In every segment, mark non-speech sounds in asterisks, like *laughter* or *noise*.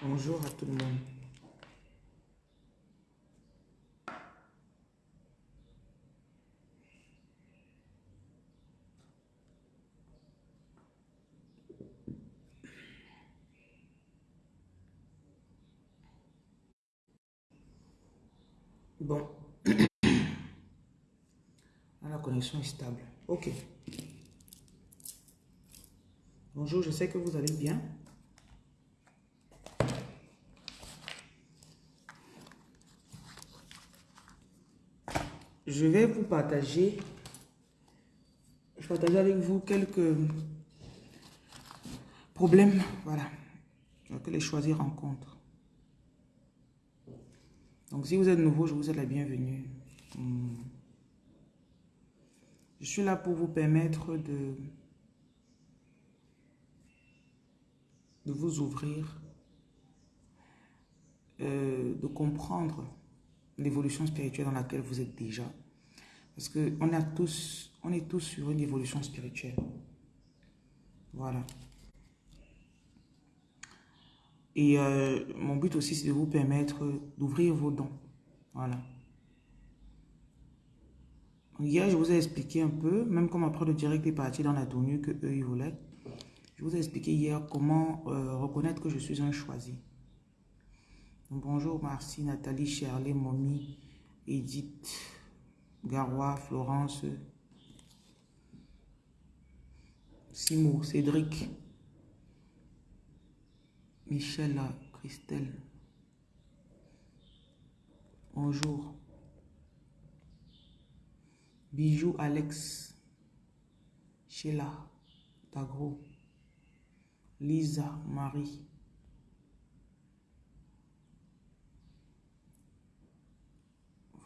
Bonjour à tout le monde. Bon. *coughs* Ah, la connexion est stable. Ok. Bonjour, je sais que vous allez bien. Je vais vous partager, je partage avec vous quelques problèmes, voilà, que les choisir rencontrent. Donc, si vous êtes nouveau, je vous souhaite la bienvenue. Hmm. Je suis là pour vous permettre de, de vous ouvrir, euh, de comprendre l'évolution spirituelle dans laquelle vous êtes déjà. Parce qu'on on tous, on est tous sur une évolution spirituelle. Voilà. Et euh, mon but aussi, c'est de vous permettre d'ouvrir vos dons. Voilà. Hier, je vous ai expliqué un peu, même comme après le direct est parti dans la tenue que eux, ils voulaient. Je vous ai expliqué hier comment euh, reconnaître que je suis un choisi. bonjour Marcy, Nathalie, Shirley, Mommy, Edith, Garois, Florence, Simo, Cédric, Michel, Christelle. Bonjour. Bijou Alex, Sheila, Tagro, Lisa, Marie.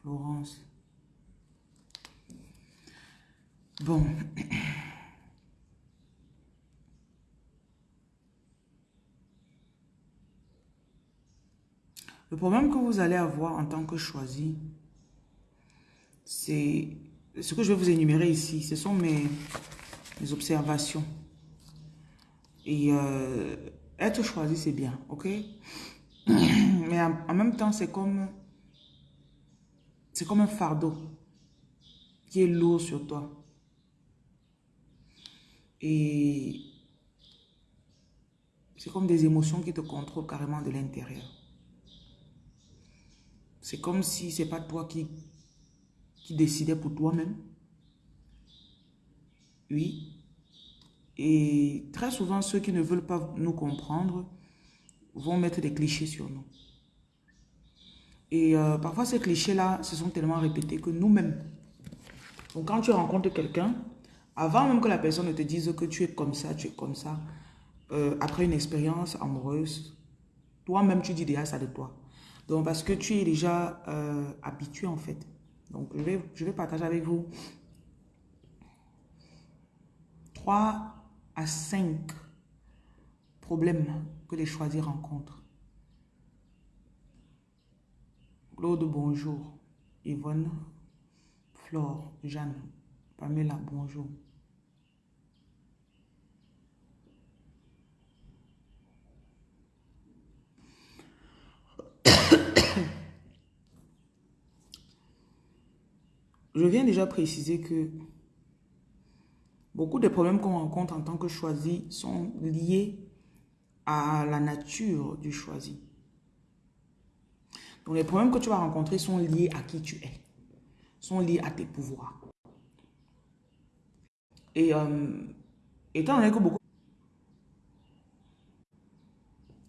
Florence. Bon. Le problème que vous allez avoir en tant que choisi, c'est ce que je vais vous énumérer ici. Ce sont mes, observations. Et euh, être choisi, c'est bien, ok? *coughs* Mais en, même temps, c'est comme, c'est comme un fardeau qui est lourd sur toi. Et c'est comme des émotions qui te contrôlent carrément de l'intérieur. C'est comme si c'est pas toi qui, qui décidais pour toi-même. Oui. Et très souvent, ceux qui ne veulent pas nous comprendre vont mettre des clichés sur nous. Et euh, parfois, ces clichés-là se sont tellement répétés que nous-mêmes, donc quand tu rencontres quelqu'un, avant même que la personne ne te dise que tu es comme ça, tu es comme ça, euh, après une expérience amoureuse, toi-même, tu dis déjà ça de toi. Donc, parce que tu es déjà euh, habitué en fait. Donc, je vais, je vais partager avec vous 3 à 5 problèmes que les choisis rencontrent. Claude, bonjour. Yvonne, Flore, Jeanne, Pamela, bonjour. Je viens déjà préciser que beaucoup des problèmes qu'on rencontre en tant que choisi sont liés à la nature du choisi. Donc les problèmes que tu vas rencontrer sont liés à qui tu es, sont liés à tes pouvoirs. Et euh, étant donné que beaucoup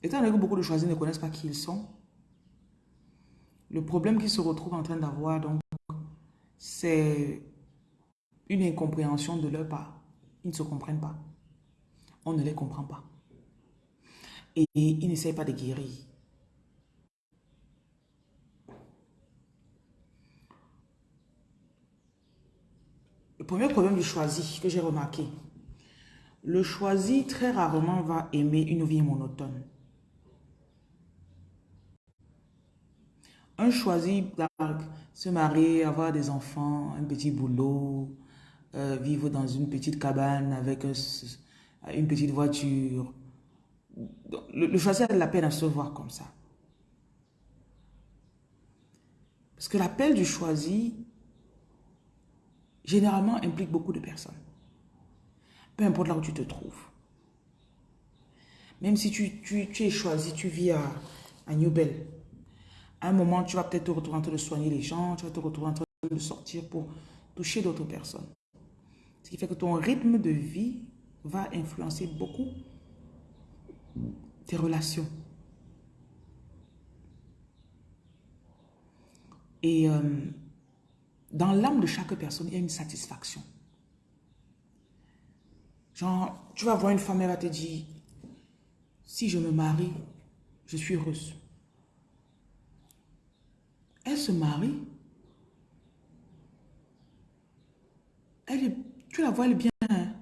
étant donné que beaucoup de choisis ne connaissent pas qui ils sont, le problème qu'ils se retrouvent en train d'avoir, donc, c'est une incompréhension de leur part. Ils ne se comprennent pas. On ne les comprend pas. Et ils n'essayent pas de guérir. Le premier problème du choisi que j'ai remarqué, le choisi très rarement va aimer une vie monotone. Un choisi se marier, avoir des enfants, un petit boulot, euh, vivre dans une petite cabane avec une petite voiture, le, le choisir de la peine à se voir comme ça. Parce que l'appel du choisi, généralement, implique beaucoup de personnes. Peu importe là où tu te trouves. Même si tu, es choisi, tu vis à, à New Bell. À un moment, tu vas peut-être te retrouver en train de soigner les gens, tu vas te retrouver en train de sortir pour toucher d'autres personnes. Ce qui fait que ton rythme de vie va influencer beaucoup tes relations. Et euh, dans l'âme de chaque personne, il y a une satisfaction. Genre, tu vas voir une femme, elle va te dire, si je me marie, je suis heureuse. Elle se marie. Elle est, tu la vois, elle est bien. Hein?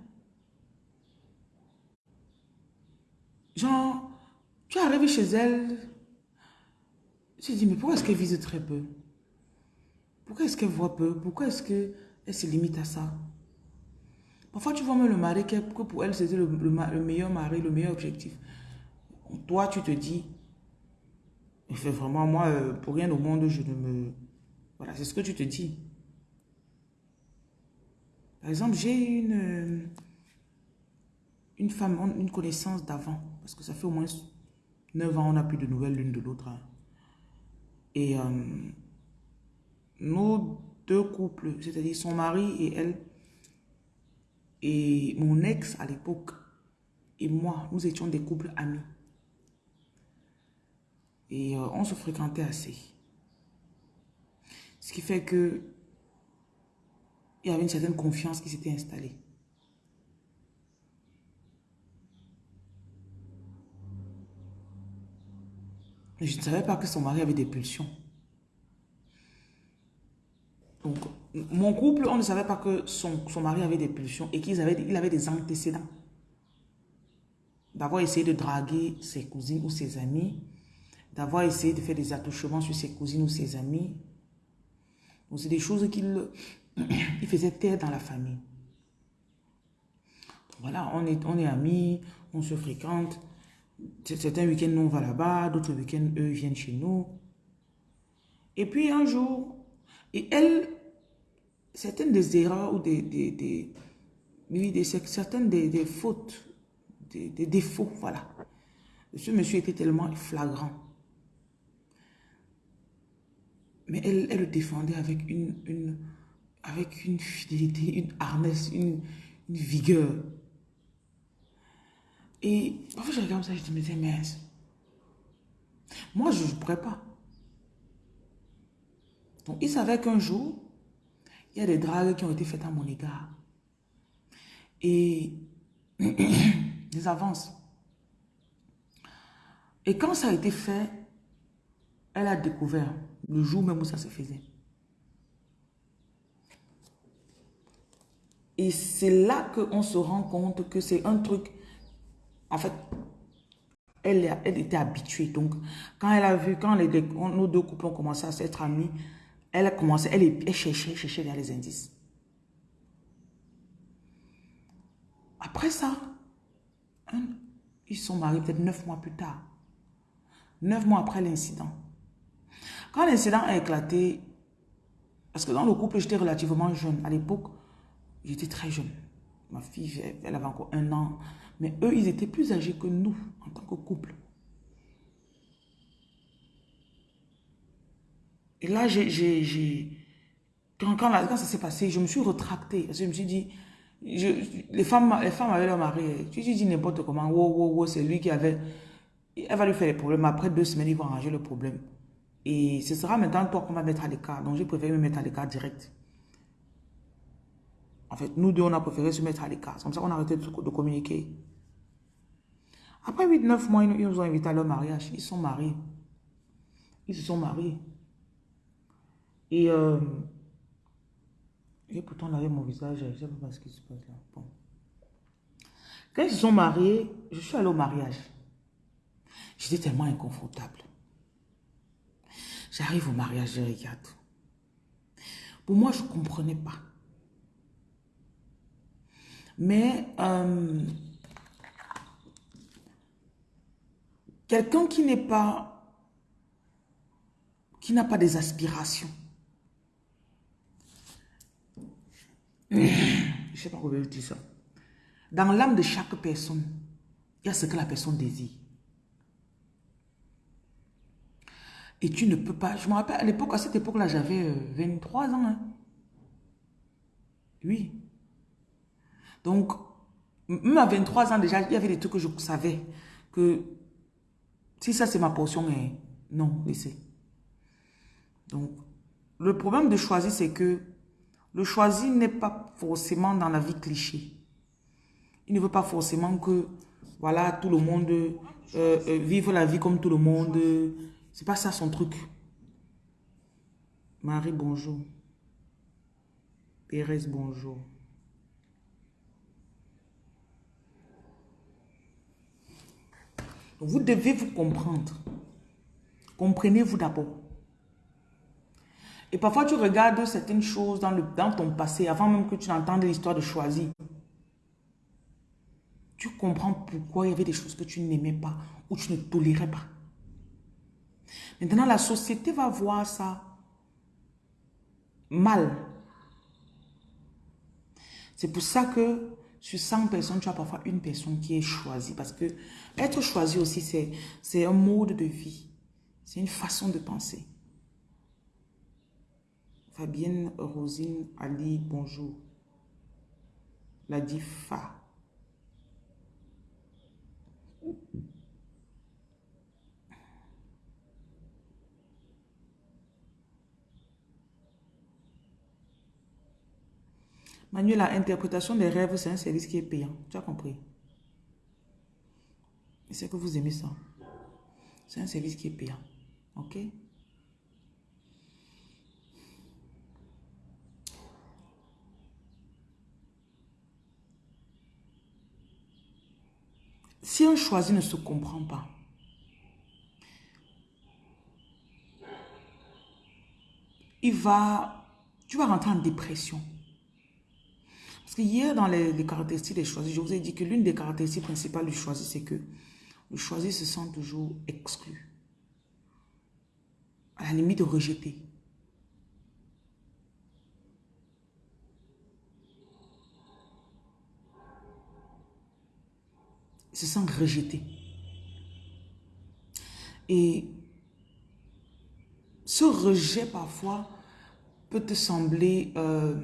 Genre, tu arrives chez elle, tu te dis, mais pourquoi est-ce qu'elle vise très peu? Pourquoi est-ce qu'elle voit peu? Pourquoi est-ce qu'elle se limite à ça? Parfois, tu vois même le mari que pour elle, c'était le, meilleur mari, le meilleur objectif. Toi, tu te dis, fait vraiment, moi, euh, pour rien au monde, je ne me... Voilà, c'est ce que tu te dis. Par exemple, j'ai une, euh, une femme, une connaissance d'avant, parce que ça fait au moins 9 ans, on n'a plus de nouvelles l'une de l'autre. Hein. Et euh, nos deux couples, c'est-à-dire son mari et elle, et mon ex à l'époque, et moi, nous étions des couples amis. Et euh, on se fréquentait assez. Ce qui fait que il y avait une certaine confiance qui s'était installée. Je ne savais pas que son mari avait des pulsions. Donc, mon couple, on ne savait pas que son, son mari avait des pulsions et qu'il avait, il avait des antécédents. D'avoir essayé de draguer ses cousines ou ses amis, d'avoir essayé de faire des attouchements sur ses cousines ou ses amis. Donc, c'est des choses qu'il *clears throat* il faisait taire dans la famille. voilà, on est, on est amis, on se fréquente. Certains week-ends, nous, on va là-bas, d'autres week-ends, eux, viennent chez nous. Et puis, un jour, et elle, certaines des erreurs ou des, des, des, des certaines des, des fautes, des, des, défauts, voilà. Ce monsieur était tellement flagrant. Mais elle, le défendait avec une, une, avec une fidélité, une harnesse, une, vigueur. Et parfois je regarde ça, je dis, mais mince. Moi, je ne pourrais pas. Donc, il savait qu'un jour, il y a des dragues qui ont été faites à mon égard. Et *clears throat* des avances. Et quand ça a été fait, elle a découvert le jour même où ça se faisait. Et c'est là qu'on se rend compte que c'est un truc... En fait, elle, était habituée. Donc, quand elle a vu, quand les, nos deux couples ont commencé à s'être amis, elle a commencé, elle, elle cherchait, cherchait vers les indices. Après ça, ils sont mariés peut-être neuf mois plus tard. Neuf mois après l'incident. Quand l'incident a éclaté, parce que dans le couple, j'étais relativement jeune. À l'époque, j'étais très jeune. Ma fille, elle avait encore un an. Mais eux, ils étaient plus âgés que nous en tant que couple. Et là. Quand, quand, ça s'est passé, je me suis retractée. je me suis dit... les, femmes, les femmes avaient leur mari. Tu dis n'importe comment. Wow, wow, wow, c'est lui qui avait... Elle va lui faire les problèmes. Après deux semaines, ils vont arranger le problème. Et ce sera maintenant toi qu'on va mettre à l'écart. Donc, j'ai préféré me mettre à l'écart direct. En fait, nous deux, on a préféré se mettre à l'écart. C'est comme ça qu'on a arrêté de, communiquer. Après 8-9 mois, ils nous ont invités à leur mariage. Ils sont mariés. Ils se sont mariés. Et, euh, et pourtant, avait mon visage, je ne sais pas ce qui se passe là. Bon. Quand ils se sont mariés, je suis allée au mariage. J'étais tellement inconfortable. J'arrive au mariage, je regarde. Pour moi, je ne comprenais pas. Mais, euh, Quelqu'un qui n'est pas, qui n'a pas des aspirations. Je ne sais pas comment je dire ça. Dans l'âme de chaque personne, il y a ce que la personne désire. Et tu ne peux pas... Je me rappelle, à l'époque, à cette époque-là, j'avais 23 euh, ans. Hein. Oui. Donc, même à 23 ans déjà, il y avait des trucs que je savais que si ça c'est ma portion, eh, non, laissez. Donc, le problème de choisir, c'est que le choisir n'est pas forcément dans la vie cliché. Il ne veut pas forcément que, voilà, tout le monde euh, euh, vive la vie comme tout le monde. C'est pas ça son truc. Marie, bonjour. Pérez, bonjour. Vous devez vous comprendre. Comprenez-vous d'abord. Et parfois, tu regardes certaines choses dans, ton passé, avant même que tu n'entendes l'histoire de choisir. Tu comprends pourquoi il y avait des choses que tu n'aimais pas ou tu ne tolérais pas. Maintenant, la société va voir ça mal. C'est pour ça que sur 100 personnes, tu as parfois une personne qui est choisie. Parce que être choisi aussi, c'est un mode de vie. C'est une façon de penser. Fabienne, Rosine, Ali, bonjour. La Difa. Manuel, la interprétation des rêves, c'est un service qui est payant. Tu as compris? c'est que vous aimez ça. C'est un service qui est payant. OK? Si un choisi ne se comprend pas, il va, tu vas rentrer en dépression. Hier, dans les, caractéristiques des choisis, je vous ai dit que l'une des caractéristiques principales du choisi, c'est que le choisi se sent toujours exclu. À la limite de rejeté. Il se sent rejeté. Et ce rejet, parfois, peut te sembler... Euh,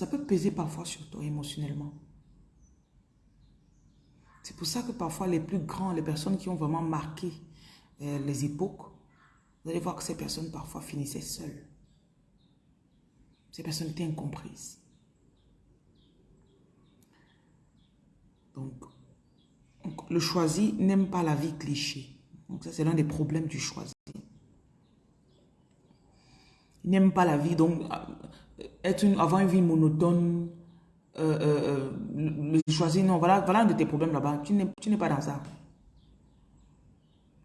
Ça peut peser parfois sur toi émotionnellement. C'est pour ça que parfois les plus grands, les personnes qui ont vraiment marqué euh, les époques, vous allez voir que ces personnes parfois finissaient seules. Ces personnes étaient incomprises. Donc, le choisi n'aime pas la vie cliché. Donc ça, c'est l'un des problèmes du choisi. Il n'aime pas la vie. Donc, être une, avoir une vie monotone, euh, euh, euh choisir, non, voilà, voilà un de tes problèmes là-bas. Tu n'es pas dans ça.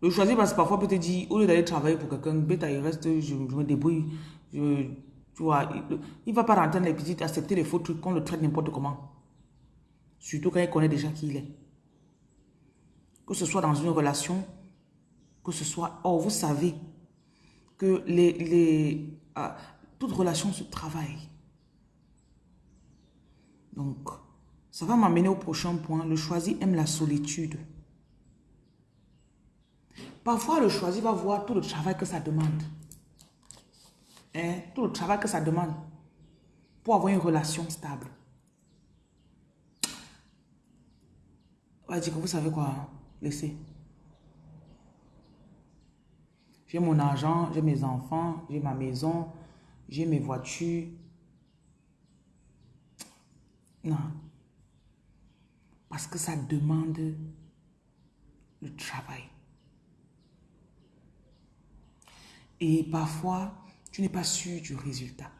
Le choisir parce que parfois peut te dire, au lieu d'aller travailler pour quelqu'un, bêta, il reste, je, je me débrouille. Je, tu vois, il ne va pas rentrer dans les petites, accepter les faux trucs qu'on le traite n'importe comment. Surtout quand il connaît déjà qui il est. Que ce soit dans une relation, que ce soit... Oh, vous savez que les, les, ah, toute relation se travaille. Donc, ça va m'amener au prochain point. Le choisi aime la solitude. Parfois, le choisi va voir tout le travail que ça demande. Hein? Tout le travail que ça demande pour avoir une relation stable. On va dire que vous savez quoi, laissez. J'ai mon argent, j'ai mes enfants, j'ai ma maison, j'ai mes voitures. Non. Parce que ça demande le travail. Et parfois, tu n'es pas sûr du résultat.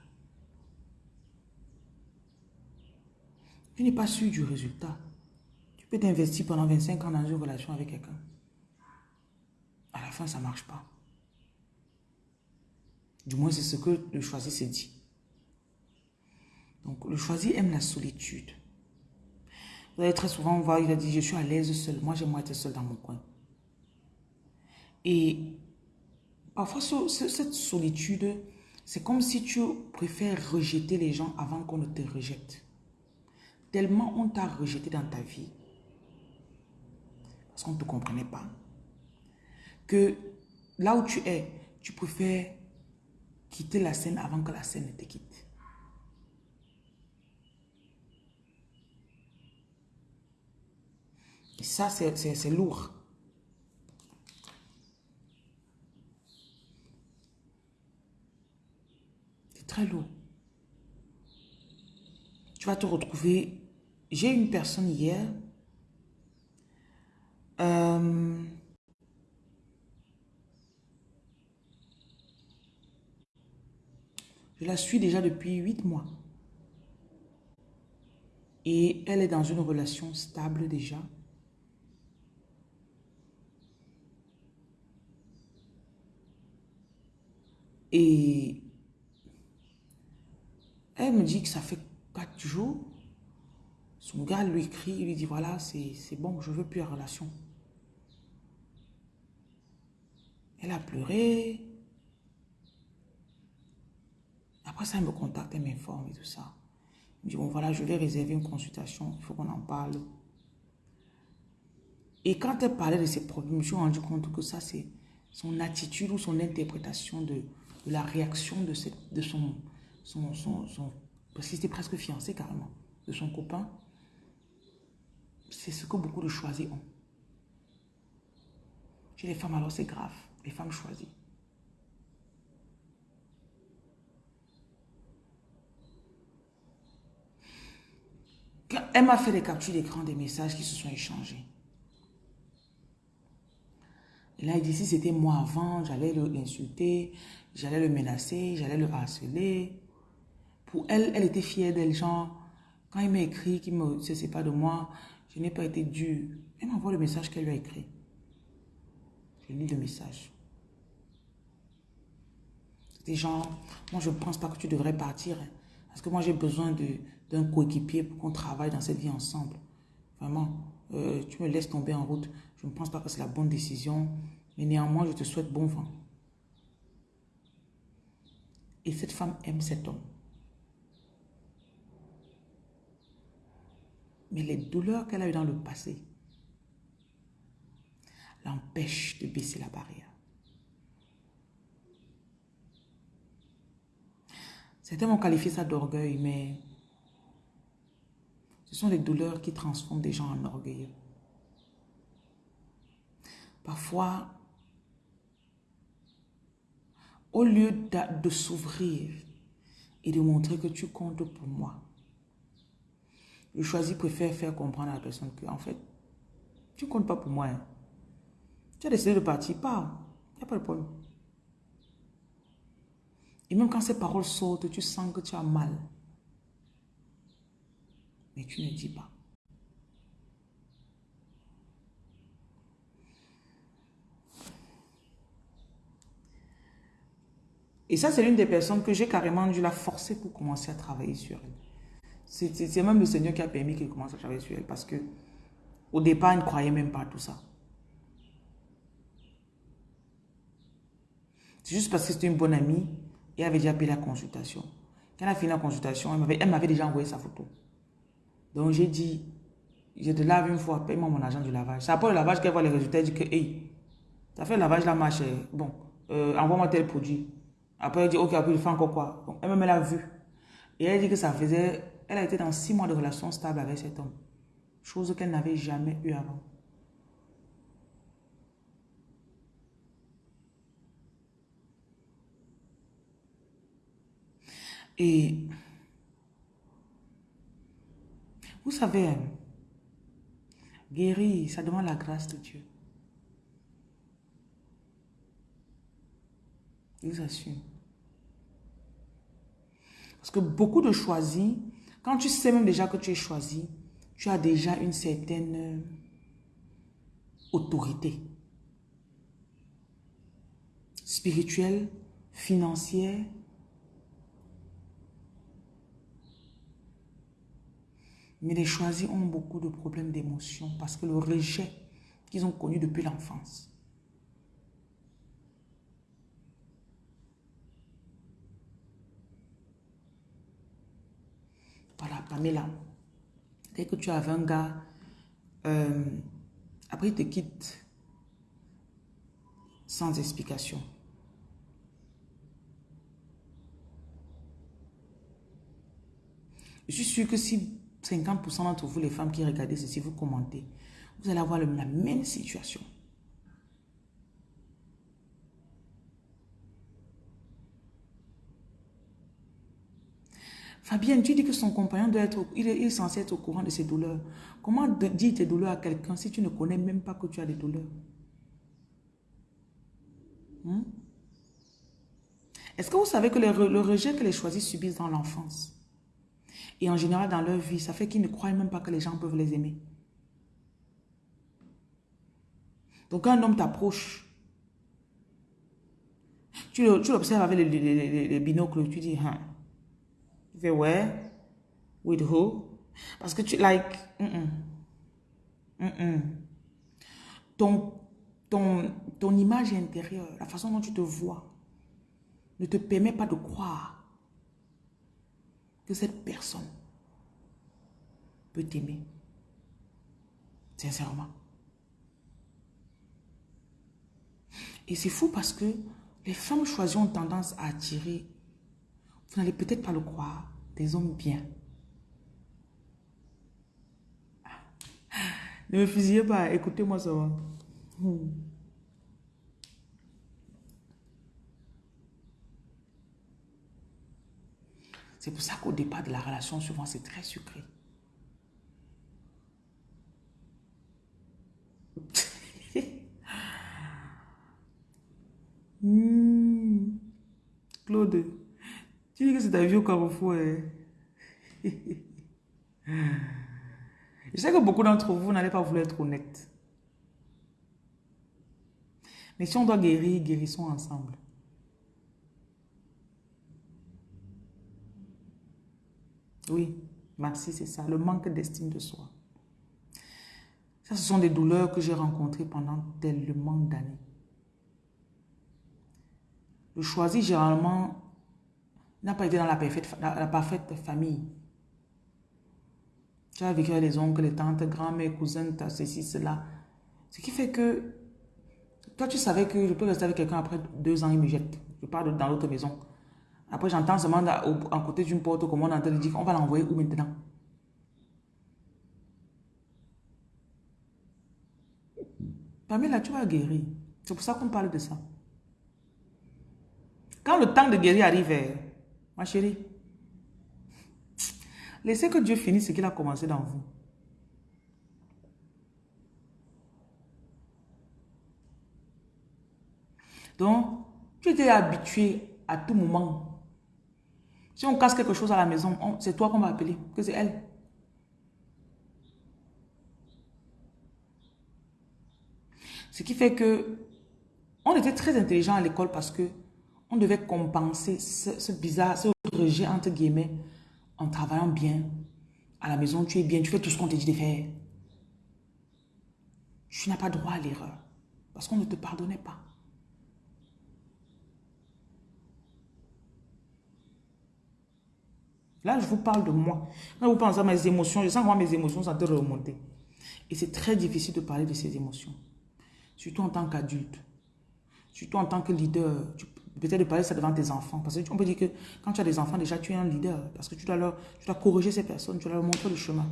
Tu n'es pas sûr du résultat. Tu peux t'investir pendant 25 ans dans une relation avec quelqu'un. À la fin, ça ne marche pas. Du moins, c'est ce que le choisi s'est dit. Donc, le choisi aime la solitude. Vous allez très souvent voir, il a dit, je suis à l'aise seul. Moi, j'aimerais être seul dans mon coin. Et parfois, cette solitude, c'est comme si tu préfères rejeter les gens avant qu'on ne te rejette. Tellement on t'a rejeté dans ta vie, parce qu'on ne te comprenait pas, que là où tu es, tu préfères quitter la scène avant que la scène ne te quitte. Et ça, c'est lourd. C'est très lourd. Tu vas te retrouver... J'ai une personne hier... Euh, Je la suis déjà depuis huit mois. Et elle est dans une relation stable déjà. Et elle me dit que ça fait quatre jours. Son gars lui écrit, il lui dit voilà, c'est bon, je veux plus la relation. Elle a pleuré. Après ça, elle me contacte, elle m'informe et tout ça. Je dis, bon voilà, je vais réserver une consultation, il faut qu'on en parle. Et quand elle parlait de ses problèmes, je me suis rendu compte que ça, c'est son attitude ou son interprétation de, la réaction de, son, parce qu'il était presque fiancé carrément, de son copain. C'est ce que beaucoup de choisis ont. Chez les femmes, alors c'est grave. Les femmes choisies. Elle m'a fait des captures d'écran des messages qui se sont échangés. Et là, il dit, si c'était moi avant, j'allais l'insulter, j'allais le menacer, j'allais le harceler. Pour elle, elle était fière d'elle, genre, quand il m'a écrit qu'il ne se sait pas de moi, je n'ai pas été dure. Elle m'envoie le message qu'elle lui a écrit. Je lis le message. C'était genre, moi je ne pense pas que tu devrais partir. Hein, parce que moi j'ai besoin de, d'un coéquipier pour qu'on travaille dans cette vie ensemble. Vraiment, euh, tu me laisses tomber en route. Je ne pense pas que c'est la bonne décision, mais néanmoins, je te souhaite bon vent. Et cette femme aime cet homme. Mais les douleurs qu'elle a eues dans le passé l'empêchent de baisser la barrière. Certains vont qualifier ça d'orgueil, mais ce sont les douleurs qui transforment des gens en orgueilleux. Parfois, au lieu de, s'ouvrir et de montrer que tu comptes pour moi, je choisis, préfère faire comprendre à la personne que, en fait, tu ne comptes pas pour moi. Hein. Tu as décidé de partir, pas. Il n'y a pas de problème. Et même quand ces paroles sortent, tu sens que tu as mal mais tu ne dis pas. Et ça, c'est l'une des personnes que j'ai carrément dû la forcer pour commencer à travailler sur elle. C'est même le Seigneur qui a permis qu'elle commence à travailler sur elle parce que au départ, elle ne croyait même pas à tout ça. C'est juste parce que c'était une bonne amie et elle avait déjà payé la consultation. Quand elle a fini la consultation, elle m'avait déjà envoyé sa photo. Donc j'ai dit, je te lave une fois, paye-moi mon argent du lavage. C'est après le lavage qu'elle voit les résultats, elle dit que, hey, ça fait le lavage là, marche, bon, euh, envoie-moi tel produit. Après, elle dit, ok, après, il fait encore quoi? Elle-même, elle a vu. Et elle dit que ça faisait, elle a été dans six mois de relation stable avec cet homme. Chose qu'elle n'avait jamais eu avant. Et vous savez, guérir, ça demande la grâce de Dieu. Je vous assure. Parce que beaucoup de choisis, quand tu sais même déjà que tu es choisi, tu as déjà une certaine euh, autorité spirituelle, financière, Mais les choisis ont beaucoup de problèmes d'émotion parce que le rejet qu'ils ont connu depuis l'enfance. Voilà, Pamela. Dès que tu avais un gars, euh, après il te quitte sans explication. Je suis sûre que si 50% d'entre vous, les femmes qui regardez ceci, vous commentez, vous allez avoir la même situation. Fabienne, tu dis que son compagnon doit être, il est, censé être au courant de ses douleurs. Comment dire tes douleurs à quelqu'un si tu ne connais même pas que tu as des douleurs? Hmm? Est-ce que vous savez que le, le rejet que les choisis subissent dans l'enfance? Et en général dans leur vie, ça fait qu'ils ne croient même pas que les gens peuvent les aimer. Donc quand un homme t'approche, tu l'observes avec les, binocles, tu dis, hein. Tu fais, ouais, with who? Parce que tu, like, Ton, ton, ton image intérieure, la façon dont tu te vois, ne te permet pas de croire que cette personne peut t'aimer. Sincèrement. Et c'est fou parce que les femmes choisies ont tendance à attirer, vous n'allez peut-être pas le croire, des hommes bien. Ne me fusillez pas, écoutez-moi ça. C'est pour ça qu'au départ de la relation, souvent, c'est très sucré. *laughs* Claude, tu dis que c'est ta vie au carrefour. Hein? *laughs* Je sais que beaucoup d'entre vous n'allez pas vouloir être honnête. Mais si on doit guérir, guérissons ensemble. Oui, merci, c'est ça. Le manque d'estime de soi. Ça, ce sont des douleurs que j'ai rencontrées pendant tellement d'années. Le choisi, généralement, n'a pas été dans la parfaite, famille. Tu as vécu avec les oncles, les tantes, grand-mère, cousins, ceci, cela. Ce qui fait que toi, tu savais que je peux rester avec quelqu'un après deux ans, il me jette. Je pars dans l'autre maison. Après, j'entends seulement à côté d'une porte, comme on entend dire, on va l'envoyer où maintenant? Pamela, tu vas guérir. C'est pour ça qu'on parle de ça. Quand le temps de guérir arrive, eh, ma chérie, laissez que Dieu finisse ce qu'il a commencé dans vous. Donc, tu étais habitué à tout moment si on casse quelque chose à la maison, c'est toi qu'on va appeler, que c'est elle. Ce qui fait que on était très intelligent à l'école parce que on devait compenser ce, bizarre, ce rejet entre guillemets en travaillant bien. À la maison, tu es bien, tu fais tout ce qu'on te dit de faire. Tu n'as pas droit à l'erreur parce qu'on ne te pardonnait pas. Là, je vous parle de moi. Quand vous pensez à mes émotions, je sens que moi, mes émotions sont en de remonter. Et c'est très difficile de parler de ces émotions. Surtout en tant qu'adulte. Surtout en tant que leader. Peut-être de parler ça devant tes enfants. Parce qu'on peut dire que quand tu as des enfants, déjà, tu es un leader. Parce que tu dois, tu dois corriger ces personnes. Tu dois leur montrer le chemin.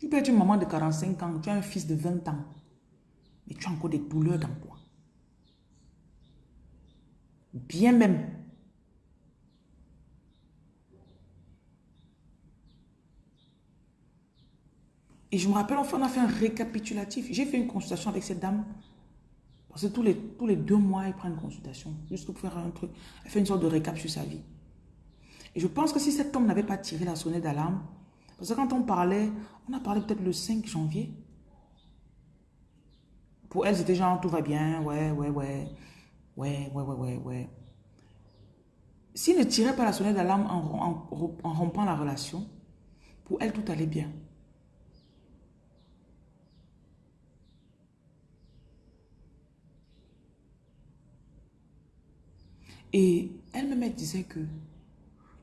Tu peux être une maman de 45 ans. Tu as un fils de 20 ans. Mais tu as encore des douleurs dans toi. Bien même. Et je me rappelle, on a fait un récapitulatif. J'ai fait une consultation avec cette dame. Parce que tous les, tous les deux mois, elle prend une consultation. Juste pour faire un truc. Elle fait une sorte de récap sur sa vie. Et je pense que si cet homme n'avait pas tiré la sonnette d'alarme, parce que quand on parlait, on a parlé peut-être le 5 janvier. Pour elle, c'était genre, tout va bien, ouais, ouais, ouais. Ouais, ouais, ouais, ouais, s'il ne tirait pas la sonnette d'alarme en rompant la relation, pour elle, tout allait bien. Et elle-même disait que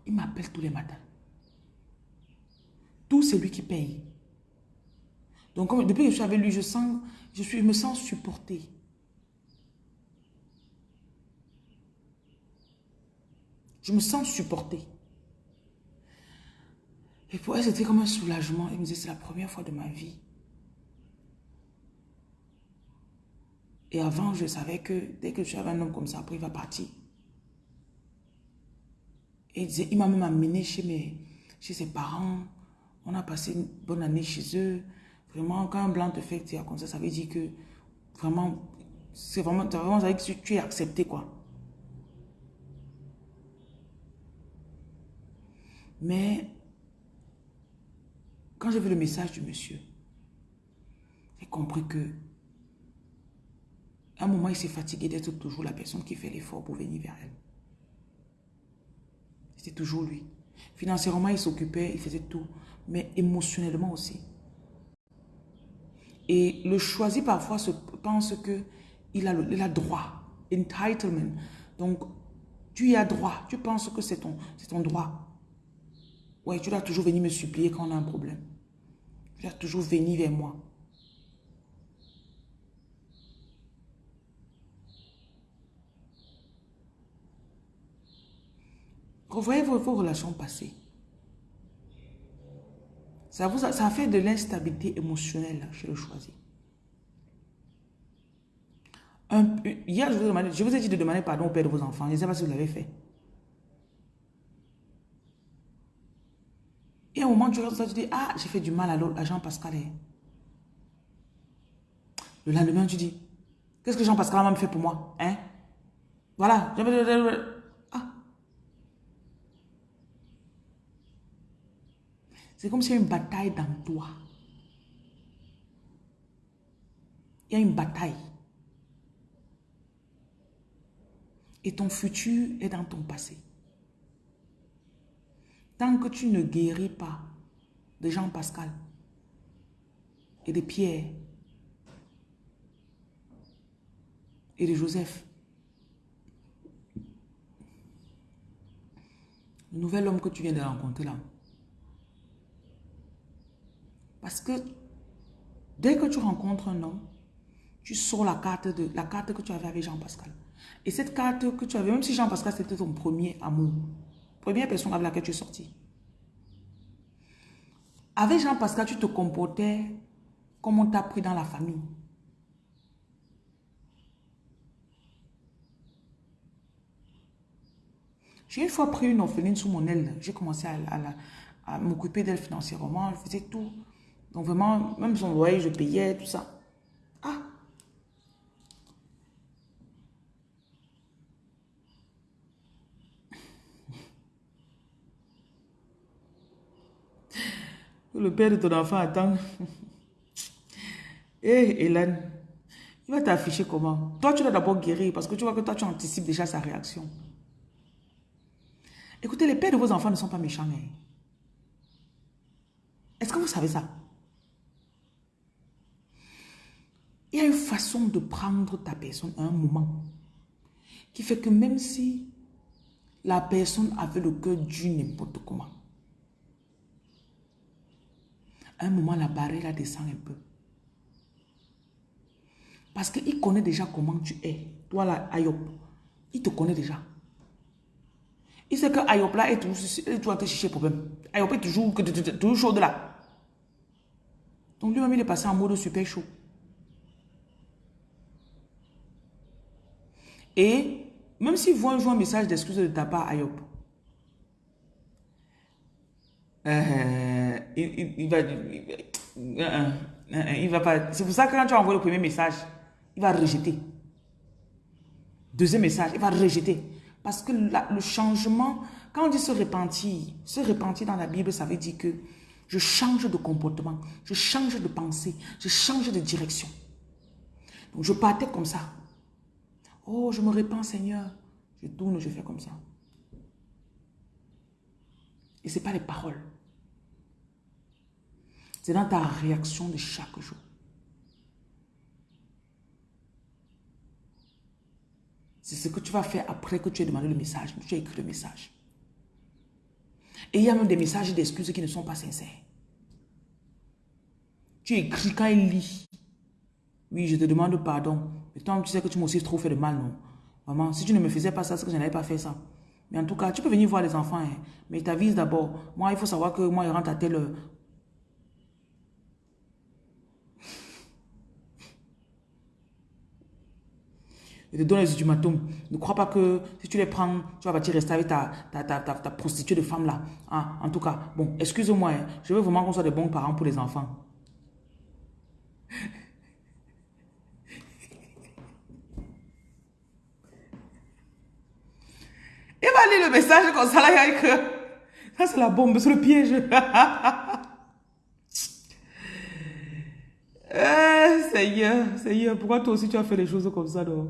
il m'appelle tous les matins. Tout c'est lui qui paye. Donc depuis que je suis avec lui, je, sens, je, suis, me sens supportée. Je me sens supportée. Et pour elle, c'était comme un soulagement. Elle me disait, c'est la première fois de ma vie. Et avant, je savais que dès que je suis avec un homme comme ça, après, il va partir. Et il, m'a même amené chez, chez ses parents. On a passé une bonne année chez eux. Vraiment, quand un blanc te fait comme ça, ça veut dire que vraiment, c'est vraiment, vraiment que tu es accepté, quoi. Mais, quand j'ai vu le message du monsieur, j'ai compris que, à un moment, il s'est fatigué d'être toujours la personne qui fait l'effort pour venir vers elle. C'était toujours lui. Financièrement, il s'occupait, il faisait tout. Mais émotionnellement aussi. Et le choisi parfois se pense que il a, le, droit. Entitlement. Donc, tu y as droit. Tu penses que c'est ton, ton droit. Ouais, tu dois toujours venir me supplier quand on a un problème. Tu dois toujours venir vers moi. Revoyez vos, relations passées. Ça, vous ça fait de l'instabilité émotionnelle chez le choisi. hier, je vous, ai dit de demander pardon au père de vos enfants. Je ne sais pas si vous l'avez fait. Et au moment où tu regardes ça, tu dis, ah, j'ai fait du mal à, Jean-Pascal. Le lendemain, tu dis, qu'est-ce que Jean-Pascal a me fait pour moi hein? Voilà. C'est comme s'il y a une bataille dans toi. Il y a une bataille. Et ton futur est dans ton passé. Tant que tu ne guéris pas de Jean-Pascal et de Pierre et de Joseph, le nouvel homme que tu viens de rencontrer là, parce que dès que tu rencontres un homme, tu sors la carte, de, la carte que tu avais avec Jean-Pascal. Et cette carte que tu avais, même si Jean-Pascal c'était ton premier amour, première personne avec laquelle tu es sorti. Avec Jean-Pascal, tu te comportais comme on t'a pris dans la famille. J'ai une fois pris une orpheline sous mon aile. J'ai commencé à, m'occuper d'elle financièrement. Je faisais tout. Donc vraiment, même son loyer, je payais, tout ça. Ah Le père de ton enfant attend. Hé, *laughs* eh, Hélène, il va t'afficher comment? Toi, tu dois d'abord guérir parce que tu vois que toi, tu anticipes déjà sa réaction. Écoutez, les pères de vos enfants ne sont pas méchants. Hein. Est-ce que vous savez ça? Il y a une façon de prendre ta personne à un moment qui fait que même si la personne avait le cœur du n'importe comment, à un moment, la barrière descend un peu. Parce qu'il connaît déjà comment tu es. Toi là, Ayop, il te connaît déjà. Il sait que Ayop là est toujours, en problème. Ayop est toujours, toujours chaud de là. Donc lui-même, il est passé en mode super chaud. Et même s'il voit un message d'excuse de ta part, Ayop, euh, il, va, il, va pas. C'est pour ça que quand tu envoyé le premier message, il va rejeter. Deuxième message, il va rejeter. Parce que le changement, quand on dit se repentir, se repentir dans la Bible, ça veut dire que je change de comportement, je change de pensée, je change de direction. Donc je partais comme ça. Oh, je me répands, Seigneur. Je tourne, je fais comme ça. Et ce n'est pas les paroles. C'est dans ta réaction de chaque jour. C'est ce que tu vas faire après que tu aies demandé le message, tu as écrit le message. Et il y a même des messages d'excuses qui ne sont pas sincères. Tu écris quand il lit. Oui, je te demande pardon. Mais toi, tu sais que tu m'as aussi trop fait de mal, non? Maman, si tu ne me faisais pas ça, c'est que je n'avais pas fait ça. Mais en tout cas, tu peux venir voir les enfants, hein. mais t'avises d'abord. Moi, il faut savoir que moi, il rentre à telle Je te donne les ultimatums. Ne crois pas que si tu les prends, tu vas partir rester avec ta, ta, ta, ta, prostituée de femme là. Ah, en tout cas, bon, excuse-moi, hein. je veux vraiment qu'on soit des bons parents pour les enfants. Il va lire le message comme ça, là, il que ça c'est la bombe, c'est le piège. *laughs* eh, Seigneur, Seigneur, pourquoi toi aussi tu as fait les choses comme ça, non?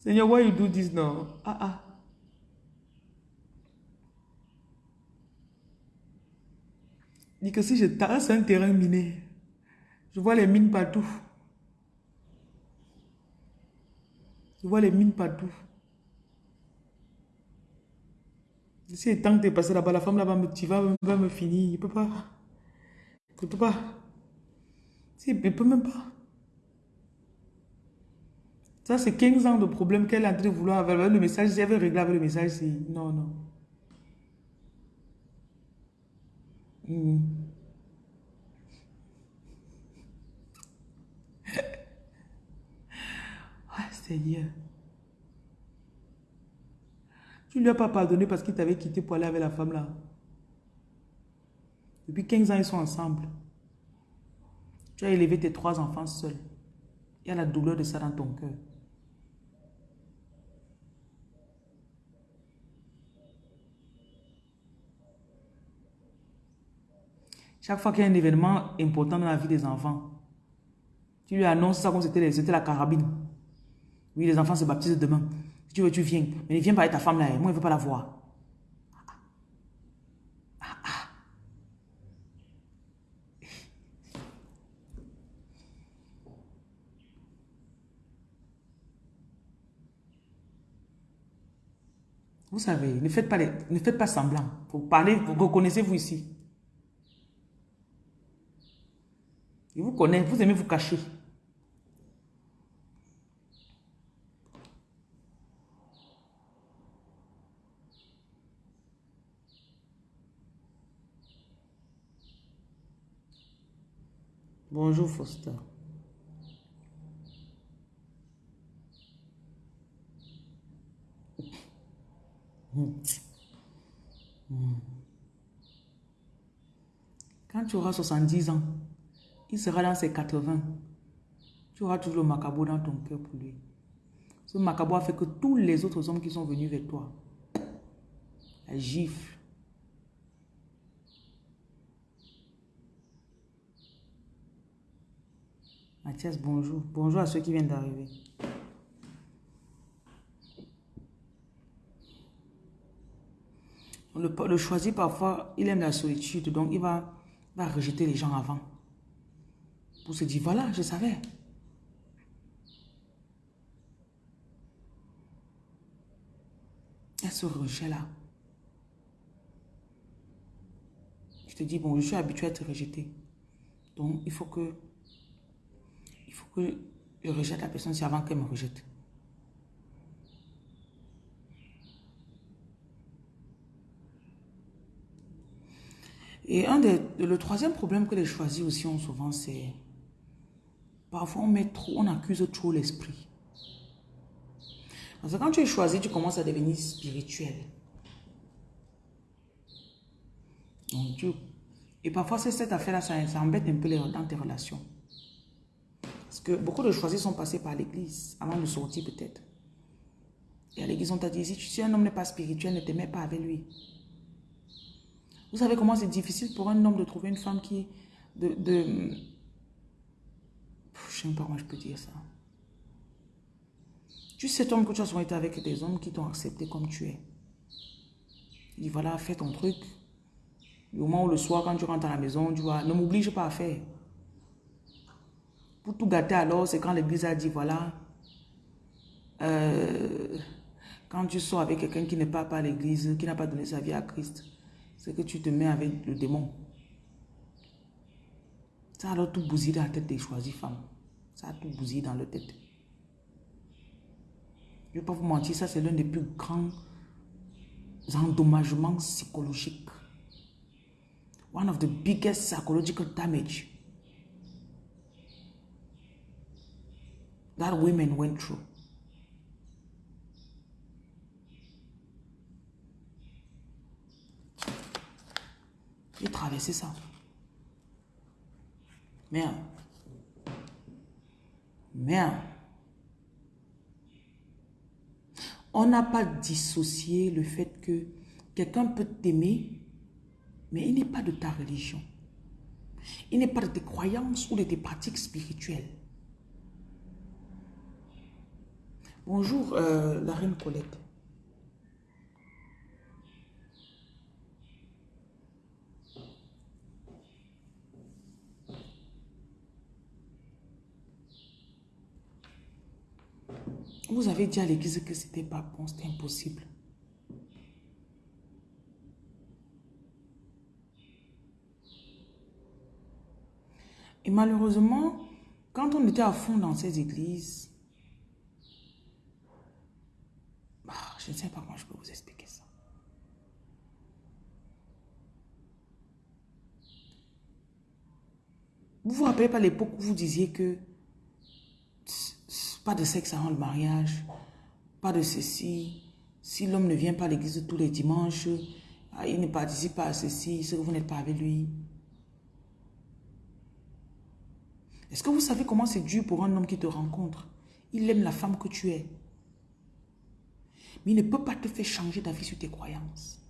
Seigneur, why you do this now? Ah ah. Dis que si je tasse un terrain miné, je vois les mines partout. Je vois les mines partout. Si le temps es passé là-bas, la femme là-bas, tu vas, va me finir. Il ne peut pas. Il ne peut pas. Si, il peut même pas. Ça, c'est 15 ans de problème qu'elle a en train de vouloir avoir. Le message, veut régler avec le message, c'est non, non. Hmm. *laughs* ah, Seigneur. Tu ne lui as pas pardonné parce qu'il t'avait quitté pour aller avec la femme là. Depuis 15 ans, ils sont ensemble. Tu as élevé tes trois enfants seuls. Il y a la douleur de ça dans ton cœur. Chaque fois qu'il y a un événement important dans la vie des enfants, tu lui annonces ça comme c'était la carabine. Oui, les enfants se baptisent demain. Tu veux, tu viens. Mais ne viens pas avec ta femme là. Moi, je ne veux pas la voir. Vous savez, ne faites pas, ne faites pas semblant. Vous parlez, vous reconnaissez-vous ici? Il vous connaît, vous aimez vous cacher. Bonjour Foster. Quand tu auras 70 ans, il sera dans ses 80. Tu auras toujours le macabre dans ton cœur pour lui. Ce macabre a fait que tous les autres hommes qui sont venus vers toi, la gifle, Mathias, bonjour. Bonjour à ceux qui viennent d'arriver. Le, le choisi, parfois, il aime la solitude, donc il va, va rejeter les gens avant. Pour se dire, voilà, je savais. Il y a ce rejet-là. Je te dis, bon, je suis habitué à être rejeté. Donc, il faut que il faut que je rejette la personne, avant qu'elle me rejette. Et un des, le troisième problème que les choisis aussi ont souvent, c'est parfois on met trop, on accuse trop l'esprit. Parce que quand tu es choisi, tu commences à devenir spirituel. Donc, Dieu. Et parfois, c'est cette affaire-là, ça, ça embête un peu les, dans tes relations. Que beaucoup de choisis sont passés par l'église, avant de sortir peut-être. Et à l'église, on t'a dit, si, un homme n'est pas spirituel, ne te mets pas avec lui. Vous savez comment c'est difficile pour un homme de trouver une femme qui... De. Je ne sais pas comment je peux dire ça. Tu sais, homme, que tu as souvent été avec des hommes qui t'ont accepté comme tu es. Il dit, voilà, fais ton truc. Au moment où le soir, quand tu rentres à la maison, tu vois, ne m'oblige pas à faire. Pour tout gâter alors, c'est quand l'église a dit, voilà, euh, quand tu sors avec quelqu'un qui n'est pas à l'église, qui n'a pas donné sa vie à Christ, c'est que tu te mets avec le démon. Ça alors tout bousillé dans la tête des choisies femmes. Ça a tout bousillé dans leur tête. Je ne vais pas vous mentir, ça c'est l'un des plus grands endommagements psychologiques. One of the biggest psychological damage that women went through. J'ai traversé ça. Merde. Merde. On n'a pas dissocié le fait que quelqu'un peut t'aimer, mais il n'est pas de ta religion. Il n'est pas de tes croyances ou de tes pratiques spirituelles. Bonjour, euh, la reine Colette. Vous avez dit à l'église que c'était pas bon, c'était impossible. Et malheureusement, quand on était à fond dans ces églises, bah, je ne sais pas comment je peux vous expliquer ça. Vous vous rappelez pas l'époque où vous disiez que pas de sexe avant le mariage. Pas de ceci. Si l'homme ne vient pas à l'église tous les dimanches, ah, il ne participe pas à ceci, c'est que vous n'êtes pas avec lui. Est-ce que vous savez comment c'est dur pour un homme qui te rencontre? Il aime la femme que tu es. Mais il ne peut pas te faire changer d'avis sur tes croyances.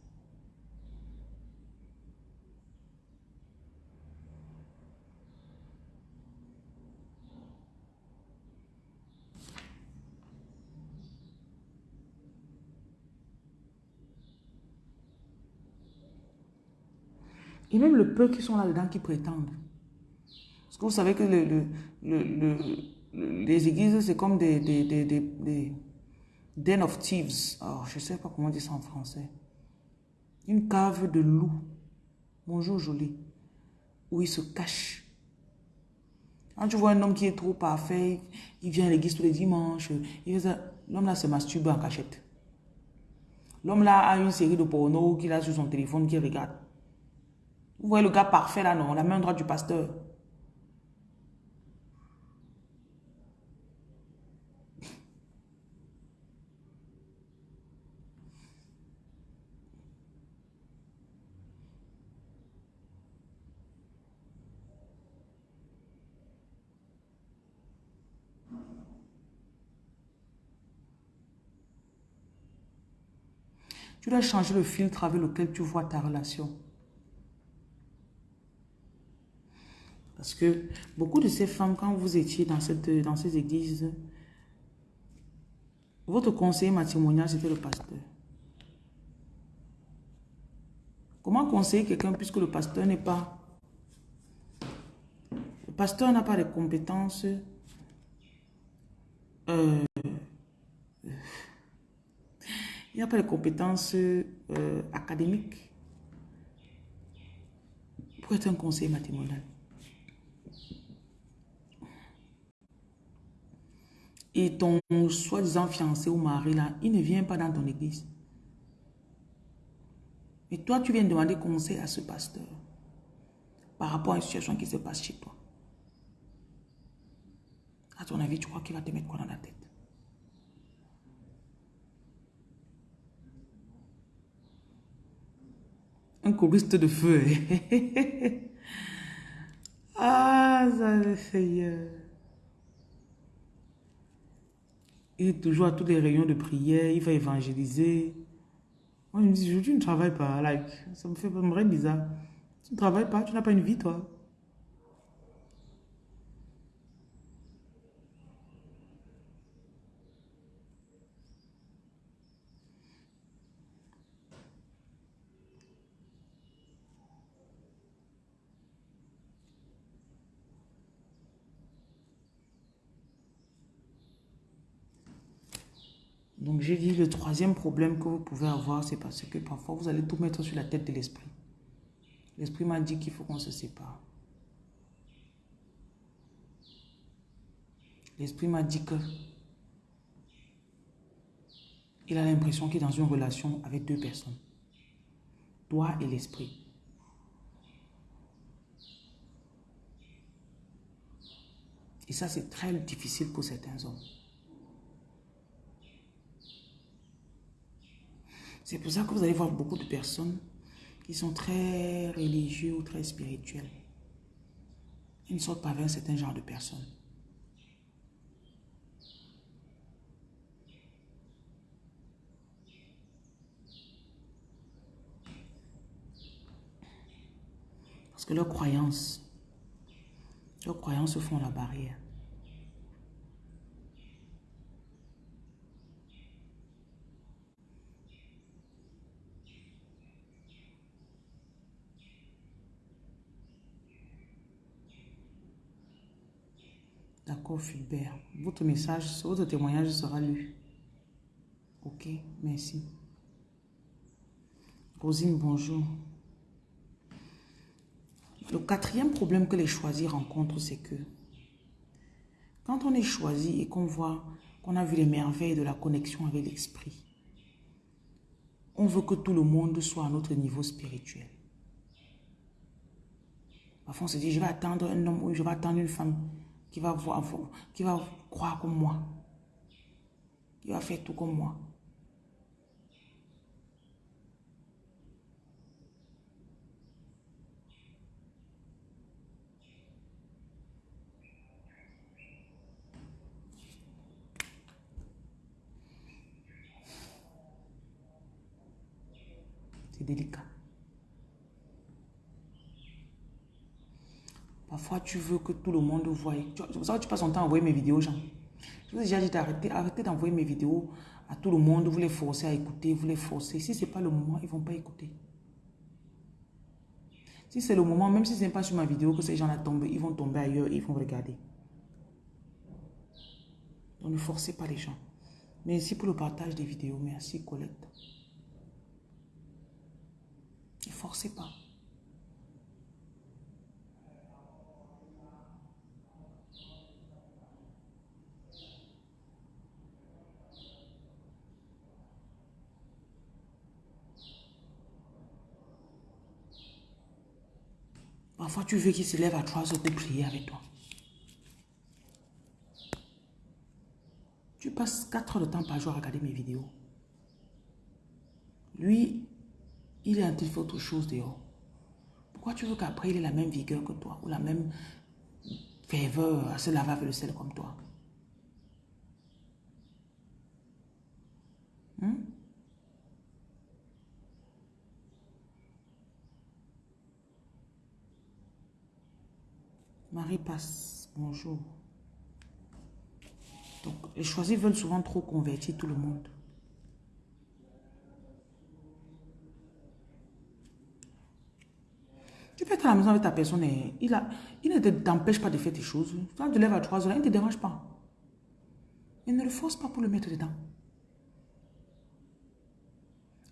Et même le peu qui sont là-dedans qui prétendent. Parce que vous savez que le, les églises, c'est comme des, den of thieves. Oh, je ne sais pas comment dire ça en français. Une cave de loup. Bonjour, joli. Où il se cache. Quand tu vois un homme qui est trop parfait, il vient à l'église tous les dimanches, l'homme là se masturbe en cachette. L'homme là a une série de pornos qu'il a sur son téléphone qu'il regarde. Vous voyez le gars parfait là, non? La main droite du pasteur. Tu dois changer le filtre avec lequel tu vois ta relation. Parce que beaucoup de ces femmes, quand vous étiez dans, cette, dans ces églises, votre conseiller matrimonial, c'était le pasteur. Comment conseiller quelqu'un puisque le pasteur n'est pas... Le pasteur n'a pas de compétences... Euh, il n'a pas de compétences euh, académiques pour être un conseiller matrimonial? et ton soi-disant fiancé ou mari là, il ne vient pas dans ton église. Et toi, tu viens demander conseil à ce pasteur par rapport à une situation qui se passe chez toi. À ton avis, tu crois qu'il va te mettre quoi dans la tête? Un choriste de feu. *laughs* ah, ça le Seigneur. Il est toujours à tous les réunions de prière, il va évangéliser. Moi, je me dis, tu ne travailles pas. Like, ça me fait vraiment bizarre. Tu ne travailles pas, tu n'as pas une vie, toi. Donc j'ai dit le troisième problème que vous pouvez avoir, c'est parce que parfois vous allez tout mettre sur la tête de l'esprit. L'esprit m'a dit qu'il faut qu'on se sépare. L'esprit m'a dit que il a l'impression qu'il est dans une relation avec deux personnes. Toi et l'esprit. Et ça, c'est très difficile pour certains hommes. C'est pour ça que vous allez voir beaucoup de personnes qui sont très religieux ou très spirituels. Ils ne sortent pas vers un certain genre de personnes. Parce que leurs croyances, leurs croyances font la barrière. D'accord, Fulbert. Votre message, votre témoignage sera lu. Ok, merci. Rosine, bonjour. Le quatrième problème que les choisis rencontrent, c'est que quand on est choisi et qu'on voit, qu'on a vu les merveilles de la connexion avec l'esprit, on veut que tout le monde soit à notre niveau spirituel. Parfois, on se dit, je vais attendre un homme ou je vais attendre une femme qui va, voir, qui va croire comme moi, qui va faire tout comme moi. délicat. Parfois, tu veux que tout le monde voie. Que tu passes ton temps à envoyer mes vidéos aux gens. Je vous ai déjà dit d'arrêter arrêtez d'envoyer mes vidéos à tout le monde. Vous les forcez à écouter, vous les forcez. Si ce n'est pas le moment, ils ne vont pas écouter. Si c'est le moment, même si ce n'est pas sur ma vidéo que ces gens-là tombent, ils vont tomber ailleurs ils vont regarder. Donc ne forcez pas les gens. Merci pour le partage des vidéos. Merci Colette. Ne forcez pas. Parfois, tu veux qu'il se lève à 3 heures pour prier avec toi. Tu passes 4 heures de temps par jour à regarder mes vidéos. Lui, il est en train de faire autre chose dehors. Pourquoi tu veux qu'après il ait la même vigueur que toi ou la même ferveur à se laver avec le sel comme toi? Hmm? Marie passe, bonjour. Donc, les choisis veulent souvent trop convertir tout le monde. Tu peux être à la maison avec ta personne et il, a, il ne t'empêche pas de faire tes choses. Quand tu lèves à 3 heures, il ne te dérange pas. Il ne le force pas pour le mettre dedans.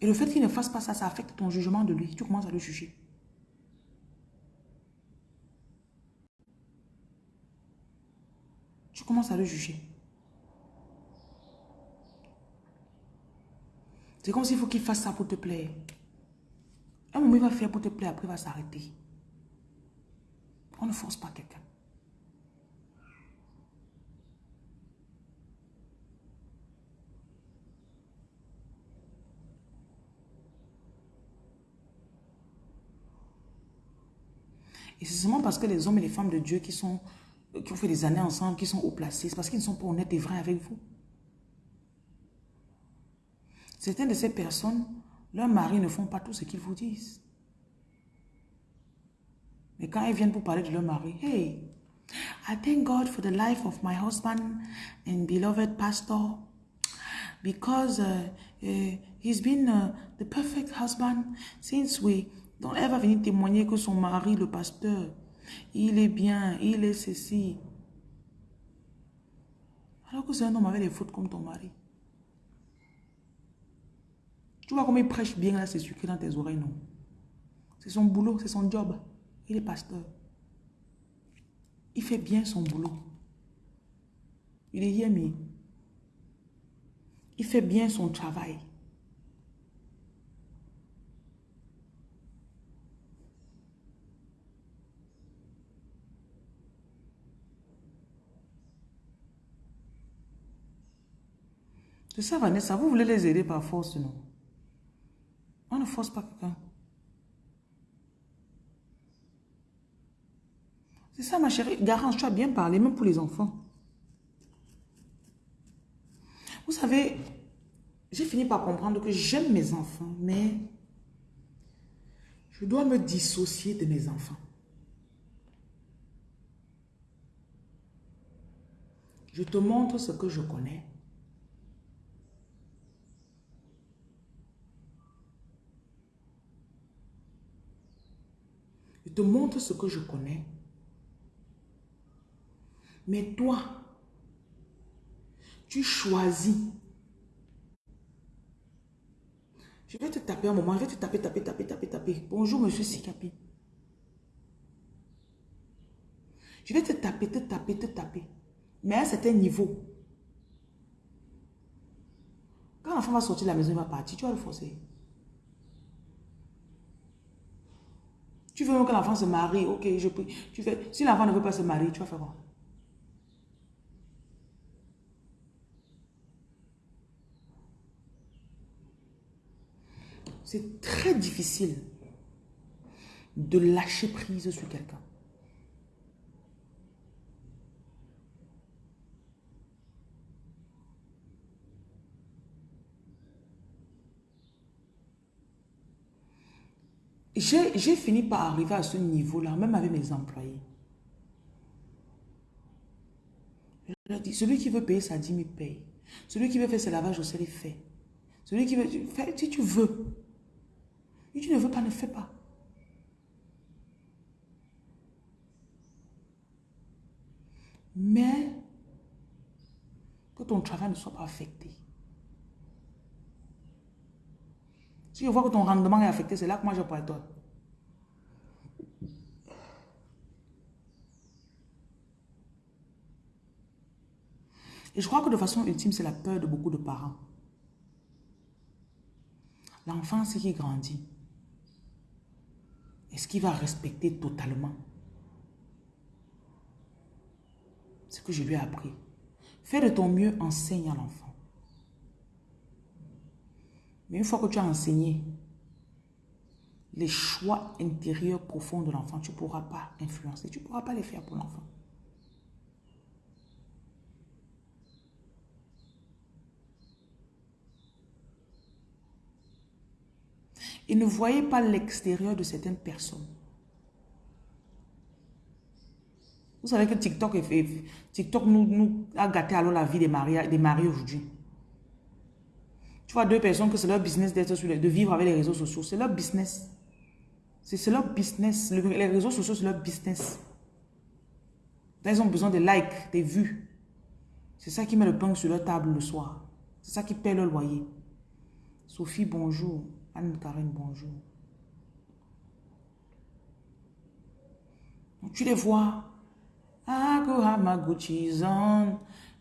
Et le fait qu'il ne fasse pas ça, ça affecte ton jugement de lui. Tu commences à le juger. Tu commences à le juger. C'est comme s'il faut qu'il fasse ça pour te plaire. Un moment, il va faire pour te plaire, après il va s'arrêter. On ne force pas quelqu'un. Et c'est seulement parce que les hommes et les femmes de Dieu qui, sont, qui ont fait des années ensemble, qui sont haut placés, c'est parce qu'ils ne sont pas honnêtes et vrais avec vous. Certaines de ces personnes leurs maris ne font pas tout ce qu'ils vous disent. Mais quand ils viennent pour parler de leur mari, hey, I thank God for the life of my husband and beloved pastor because uh, uh, he's been uh, the perfect husband since we... Donc elle va venir témoigner que son mari, le pasteur, il est bien, il est ceci. Alors que c'est un homme avec des fautes comme ton mari. Tu vois comment il prêche bien là, c'est sucré dans tes oreilles, non? C'est son boulot, c'est son job. Il est pasteur. Il fait bien son boulot. Il est yémi. Il fait bien son travail. C'est ça, Vanessa. Vous voulez les aider par force, non? On ne force pas quelqu'un. C'est ça, ma chérie. Garance, tu as bien parlé, même pour les enfants. Vous savez, j'ai fini par comprendre que j'aime mes enfants, mais je dois me dissocier de mes enfants. Je te montre ce que je connais. Je te montre ce que je connais. Mais toi, tu choisis. Je vais te taper un moment, je vais te taper, taper, taper, taper, taper. Bonjour, monsieur Sikapi. Je vais te taper, te taper, te taper. Mais à un certain niveau. Quand l'enfant va sortir de la maison, il va partir, tu vas le forcer. Tu veux que l'enfant se marie, ok, je prie. Tu fais, si l'enfant ne veut pas se marier, tu vas faire quoi? C'est très difficile de lâcher prise sur quelqu'un. J'ai fini par arriver à ce niveau-là, même avec mes employés. Je leur dis, celui qui veut payer sa dîme, il paye. Celui qui veut faire ses lavages au sel, il fait. Celui qui veut, faire, si tu veux. Si tu ne veux pas, ne fais pas. Mais que ton travail ne soit pas affecté. Je vois que ton rendement est affecté, c'est là que moi je pourrais toi. Et je crois que de façon ultime, c'est la peur de beaucoup de parents. L'enfant, c'est qui grandit. Est-ce qu'il va respecter totalement? Ce que je lui ai appris Fais de ton mieux, enseigne à l'enfant. Mais une fois que tu as enseigné les choix intérieurs profonds de l'enfant, tu ne pourras pas influencer, tu ne pourras pas les faire pour l'enfant. Et ne voyez pas l'extérieur de certaines personnes. Vous savez que TikTok, TikTok nous, nous a gâté alors la vie des maris, des maris aujourd'hui. Tu vois deux personnes que c'est leur business d'être sur de vivre avec les réseaux sociaux. C'est leur business. C'est leur business. les réseaux sociaux, c'est leur business. ils ont besoin de likes, des vues. C'est ça qui met le pain sur leur table le soir. C'est ça qui paie le loyer. Sophie, bonjour. Anne-Karine, bonjour. tu les vois. Ah,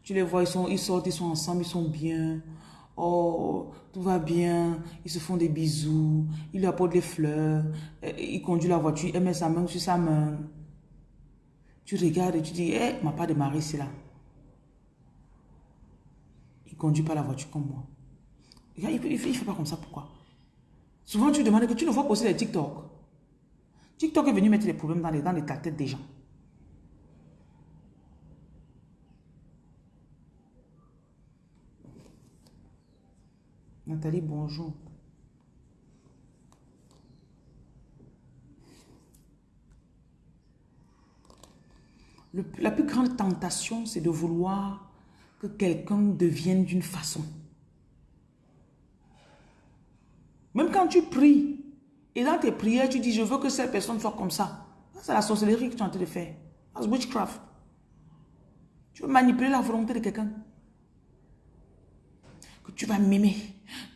tu les vois, ils, sont, ils sortent, ils sont ensemble, ils sont bien. Oh, tout va bien. Ils se font des bisous. Il lui apporte des fleurs. Il conduit la voiture. Il met sa main sur sa main. Tu regardes et tu dis, eh, ma part de mari, c'est là. Il conduit pas la voiture comme moi. Il ne fait pas comme ça, pourquoi? Souvent, tu demandes que tu ne vois poster des TikTok. TikTok est venu mettre des problèmes dans, les, dans les, têtes des gens. Nathalie, bonjour. la plus grande tentation, c'est de vouloir que quelqu'un devienne d'une façon. Même quand tu pries, et dans tes prières, tu dis, je veux que cette personne soit comme ça. C'est la sorcellerie que tu es en train de faire. C'est witchcraft. Tu veux manipuler la volonté de quelqu'un. Tu vas m'aimer.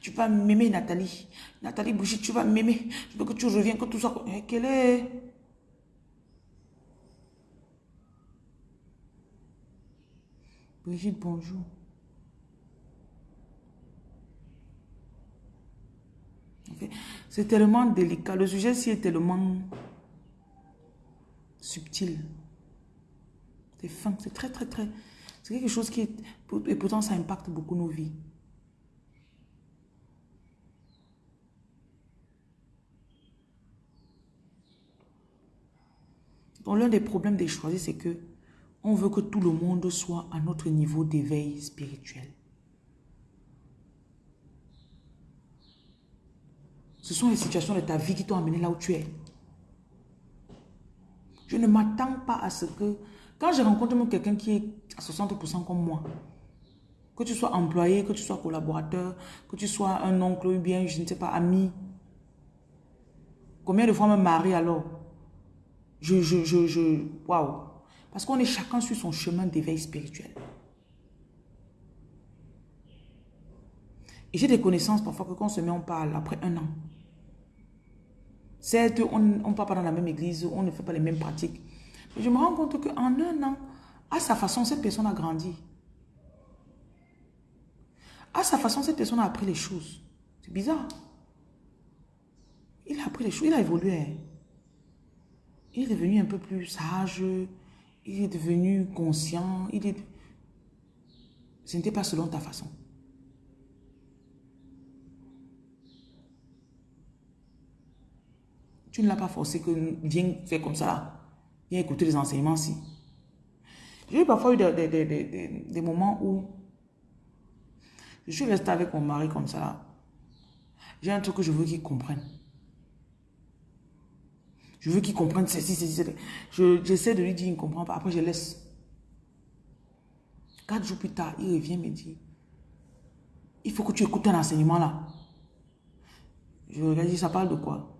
Tu vas m'aimer, Nathalie. Nathalie Brigitte, tu vas m'aimer. Je veux que tu reviennes, que tout ça. Eh, quelle est... Brigitte, bonjour. C'est tellement délicat. Le sujet-ci est tellement subtil. C'est fin. C'est très, très, très... C'est quelque chose qui est... Et pourtant, ça impacte beaucoup nos vies. Donc, l'un des problèmes des choisis, c'est que on veut que tout le monde soit à notre niveau d'éveil spirituel. Ce sont les situations de ta vie qui t'ont amené là où tu es. Je ne m'attends pas à ce que... Quand je rencontre quelqu'un qui est à 60% comme moi, que tu sois employé, que tu sois collaborateur, que tu sois un oncle ou bien, je ne sais pas, ami. Combien de fois me marie alors? Je, je, je, je, waouh. Parce qu'on est chacun sur son chemin d'éveil spirituel. Et j'ai des connaissances parfois que quand on se met, on parle après un an. Certes, on ne parle pas dans la même église, on ne fait pas les mêmes pratiques. Mais je me rends compte qu'en un an, à sa façon, cette personne a grandi. À sa façon, cette personne a appris les choses. C'est bizarre. Il a appris les choses, il a évolué. Il est devenu un peu plus sage, il est devenu conscient, il est... Ce n'était pas selon ta façon. Tu ne l'as pas forcé que viens faire comme ça. Viens écouter les enseignements si. J'ai parfois eu des, moments où je suis restée avec mon mari comme ça. J'ai un truc que je veux qu'il comprenne. Je veux qu'il comprenne ceci, ceci, ceci. J'essaie de lui dire, il ne comprend pas. Après, je laisse. Quatre jours plus tard, il revient me dit, il faut que tu écoutes un enseignement là. Je regarde, ça parle de quoi?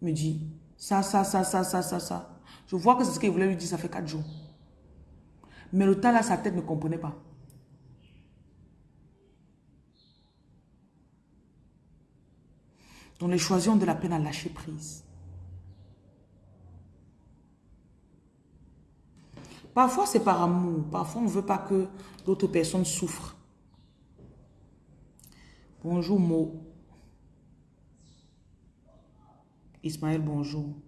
Me dit ça, ça, ça, ça, ça, ça, ça. Je vois que c'est ce qu'il voulait lui dire, ça fait quatre jours. Mais le temps là, sa tête ne comprenait pas. Donc les choisissons de la peine à lâcher prise. Parfois, c'est par amour. Parfois, on ne veut pas que d'autres personnes souffrent. Bonjour, Mo. Ismaël, bonjour.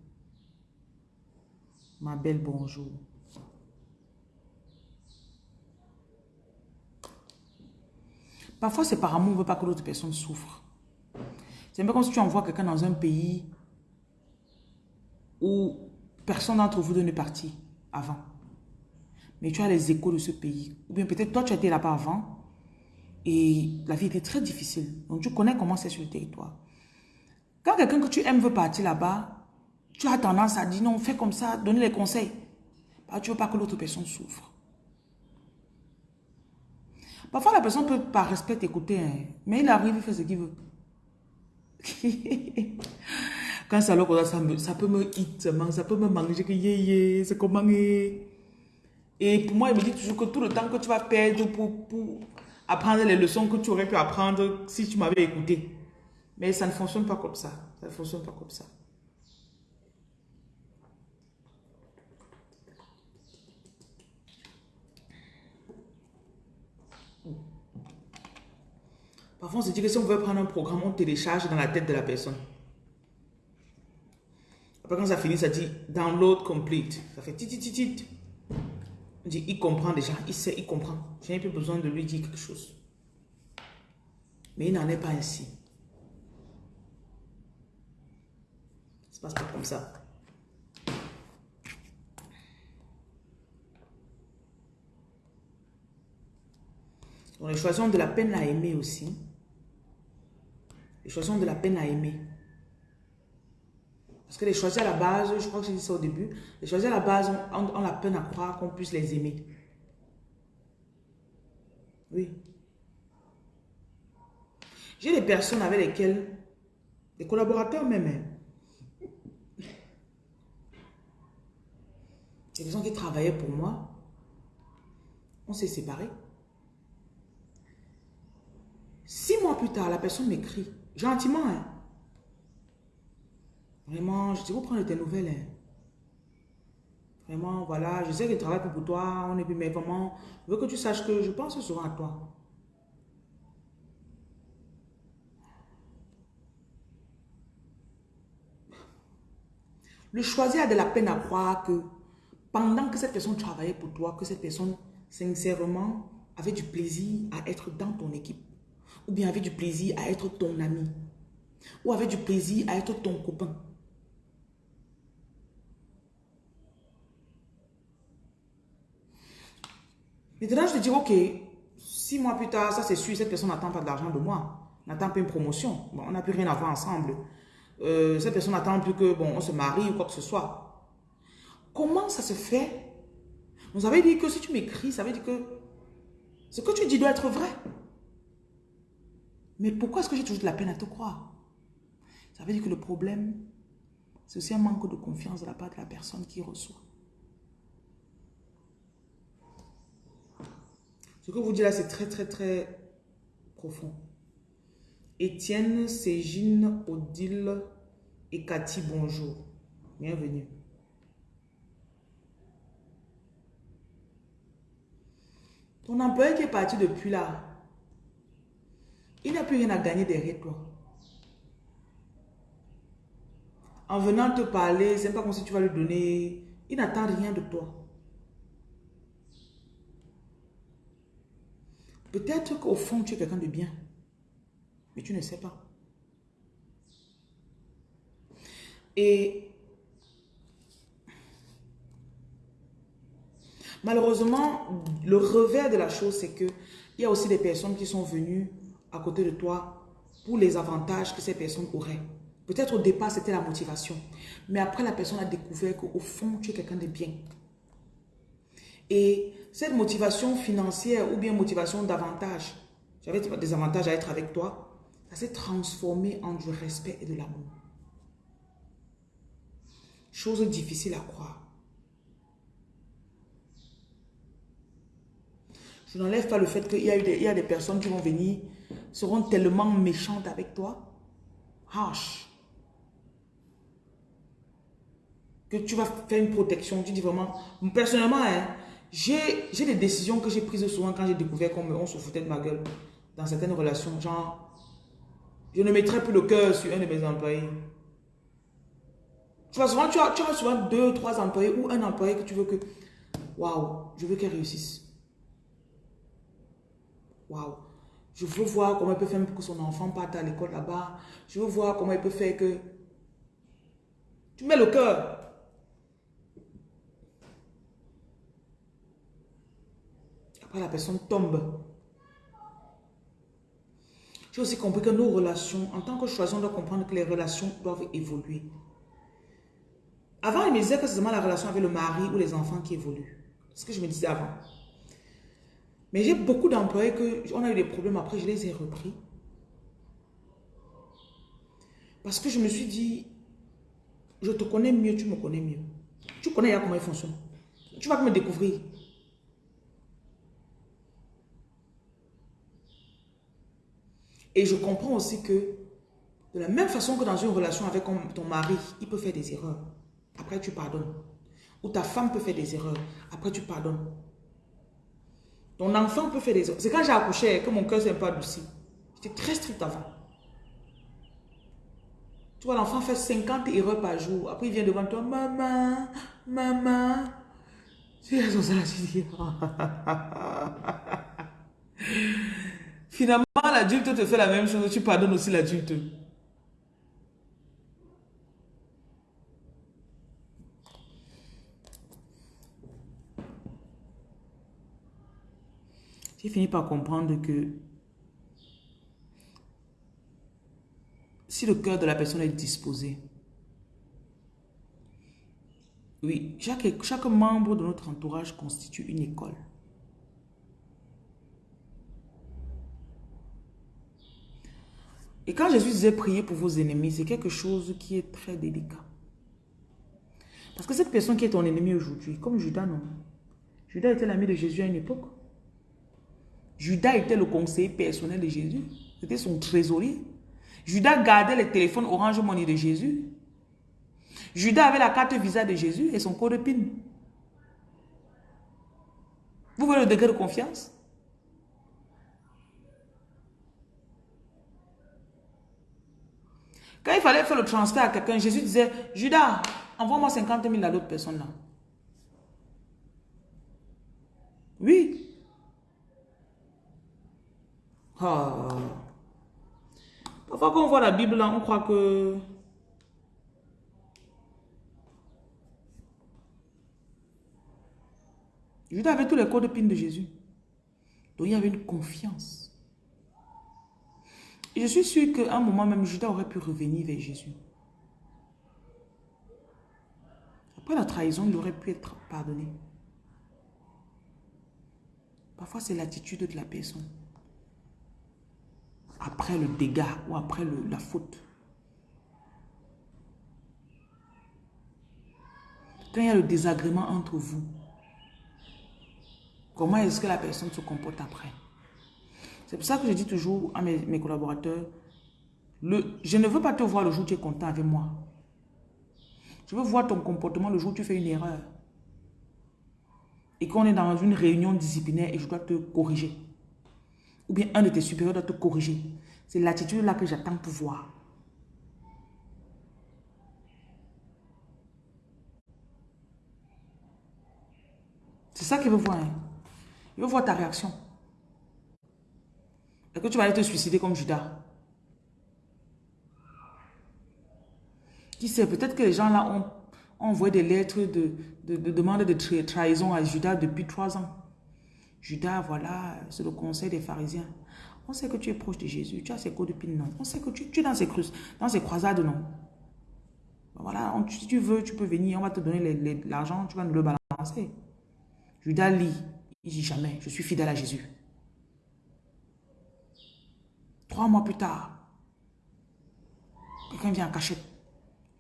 Ma belle, bonjour. Parfois, c'est par amour, on ne veut pas que l'autre personne souffre. C'est un peu comme si tu envoies quelqu'un dans un pays où personne d'entre vous n'est parti avant. Mais tu as les échos de ce pays. Ou bien peut-être toi, tu été là-bas avant et la vie était très difficile. Donc, tu connais comment c'est sur le territoire. Quand quelqu'un que tu aimes veut partir là-bas, tu as tendance à dire non, fais comme ça, donner les conseils. Bah, tu ne veux pas que l'autre personne souffre. Parfois, la personne peut par respect t'écouter, hein, mais il arrive, il fait ce qu'il veut. *laughs* Quand ça, ça, ça peut me hit, ça peut me manger, que c'est comment Et pour moi, il me dit toujours que tout le temps que tu vas perdre pour, pour apprendre les leçons que tu aurais pu apprendre si tu m'avais écouté. Mais ça ne fonctionne pas comme ça. Ça ne fonctionne pas comme ça. Parfois, on se dit que si on veut prendre un programme, on télécharge dans la tête de la personne. Après, quand ça finit, ça dit download complete. Ça fait tit, tit, tit. On dit, il comprend déjà, il sait, il comprend. Je n'ai plus besoin de lui dire quelque chose. Mais il n'en est pas ainsi. Ça passe pas comme ça. Donc les choisissons de la peine à aimer aussi. Les choisissons de la peine à aimer. Parce que les choisir à la base, je crois que j'ai dit ça au début, les choisir à la base ont, la peine à croire qu'on puisse les aimer. Oui. J'ai des personnes avec lesquelles, des collaborateurs même, hein, des gens qui travaillaient pour moi. On s'est séparés. plus tard, la personne m'écrit, gentiment, hein. Vraiment, je vous prendre tes nouvelles. Hein. Vraiment, voilà, je sais que je travaille pour toi, on est plus, mais vraiment, je veux que tu saches que je pense souvent à toi. Le choisir a de la peine à croire que pendant que cette personne travaillait pour toi, que cette personne, sincèrement, avait du plaisir à être dans ton équipe. Ou bien avait du plaisir à être ton ami. Ou avait du plaisir à être ton copain. Maintenant, je te dis, ok, six mois plus tard, ça c'est sûr, cette personne n'attend pas d'argent de moi. N'attend pas une promotion. Bon, on n'a plus rien à voir ensemble. Euh, cette personne n'attend plus que, bon, on se marie ou quoi que ce soit. Comment ça se fait? Vous avez dit que si tu m'écris, ça veut dire que ce que tu dis doit être vrai. Mais pourquoi est-ce que j'ai toujours de la peine à te croire? Ça veut dire que le problème, c'est aussi un manque de confiance de la part de la personne qui reçoit. Ce que vous dites là, c'est très, très, très profond. Étienne, Ségine, Odile et Cathy, bonjour. Bienvenue. Ton employé qui est parti depuis là, il n'a plus rien à gagner derrière toi. En venant te parler, c'est pas comme si tu vas lui donner. Il n'attend rien de toi. Peut-être qu'au fond, tu es quelqu'un de bien. Mais tu ne sais pas. Et malheureusement, le revers de la chose, c'est que il y a aussi des personnes qui sont venues à côté de toi pour les avantages que ces personnes auraient. Peut-être au départ, c'était la motivation. Mais après, la personne a découvert qu'au fond, tu es quelqu'un de bien. Et cette motivation financière ou bien motivation d'avantage, j'avais des avantages à être avec toi, ça s'est transformé en du respect et de l'amour. Chose difficile à croire. Je n'enlève pas le fait qu'il y, a des, y a des personnes qui vont venir, seront tellement méchantes avec toi, harsh, que tu vas faire une protection. Tu dis vraiment, personnellement, hein, j'ai des décisions que j'ai prises souvent quand j'ai découvert qu'on se foutait de ma gueule dans certaines relations. Genre, je ne mettrai plus le cœur sur un de mes employés. Tu vois, souvent, tu as, tu as souvent deux, trois employés ou un employé que tu veux que, waouh, je veux qu'elle réussisse. Waouh. Je veux voir comment elle peut faire pour que son enfant parte à l'école là-bas. Je veux voir comment elle peut faire que... Tu mets le cœur. Après, la personne tombe. J'ai aussi compris que nos relations, en tant que choisi, on doit comprendre que les relations doivent évoluer. Avant, il me disait que c'est seulement la relation avec le mari ou les enfants qui évoluent. C'est ce que je me disais avant. Mais j'ai beaucoup d'employés que on a eu des problèmes après, je les ai repris. Parce que je me suis dit, je te connais mieux, tu me connais mieux. Tu connais comment il fonctionne. Tu vas me découvrir. Et je comprends aussi que de la même façon que dans une relation avec ton mari, il peut faire des erreurs. Après, tu pardonnes. Ou ta femme peut faire des erreurs. Après, tu pardonnes. Ton enfant peut faire des erreurs. C'est quand j'ai accouché que mon cœur s'est un peu adouci. J'étais très strict avant. Tu vois, l'enfant fait 50 erreurs par jour. Après, il vient devant toi. Maman, maman. Tu dis. *laughs* Finalement, l'adulte te fait la même chose, tu pardonnes aussi l'adulte. J'ai fini par comprendre que si le cœur de la personne est disposé, oui, chaque, chaque membre de notre entourage constitue une école. Et quand Jésus disait prier pour vos ennemis, c'est quelque chose qui est très délicat. Parce que cette personne qui est ton ennemi aujourd'hui, comme Judas, non? Judas était l'ami de Jésus à une époque. Judas était le conseiller personnel de Jésus. C'était son trésorier. Judas gardait les téléphones Orange Money de Jésus. Judas avait la carte Visa de Jésus et son code PIN. Vous voyez le degré de confiance? Quand il fallait faire le transfert à quelqu'un, Jésus disait, Judas, envoie-moi 50 000 à l'autre personne là. Oui. Ah. Parfois quand on voit la Bible là, on croit que... Judas avait tous les codes PIN de Jésus. Donc il y avait une confiance. Je suis sûr qu'à un moment même, Judas aurait pu revenir vers Jésus. Après la trahison, il aurait pu être pardonné. Parfois, c'est l'attitude de la personne. Après le dégât ou après la faute. Quand il y a le désagrément entre vous, comment est-ce que la personne se comporte après? C'est pour ça que je dis toujours à mes, collaborateurs, je ne veux pas te voir le jour où tu es content avec moi. Je veux voir ton comportement le jour où tu fais une erreur et qu'on est dans une réunion disciplinaire et je dois te corriger, ou bien un de tes supérieurs doit te corriger, c'est l'attitude là que j'attends pour voir. C'est ça qu'il veut voir. Hein. Il veut voir ta réaction. Que tu vas aller te suicider comme Judas Qui sait, peut-être que les gens là ont envoyé des lettres de, de, demande de trahison à Judas depuis trois ans. Judas, voilà, c'est le conseil des pharisiens. On sait que tu es proche de Jésus, tu as ses codes de pin, non. On sait que tu, es dans ses, dans ses croisades, non. Voilà, si tu veux, tu peux venir, on va te donner l'argent, tu vas nous le balancer. Judas lit, il dit jamais, je suis fidèle à Jésus. Trois mois plus tard, quelqu'un vient en cachette.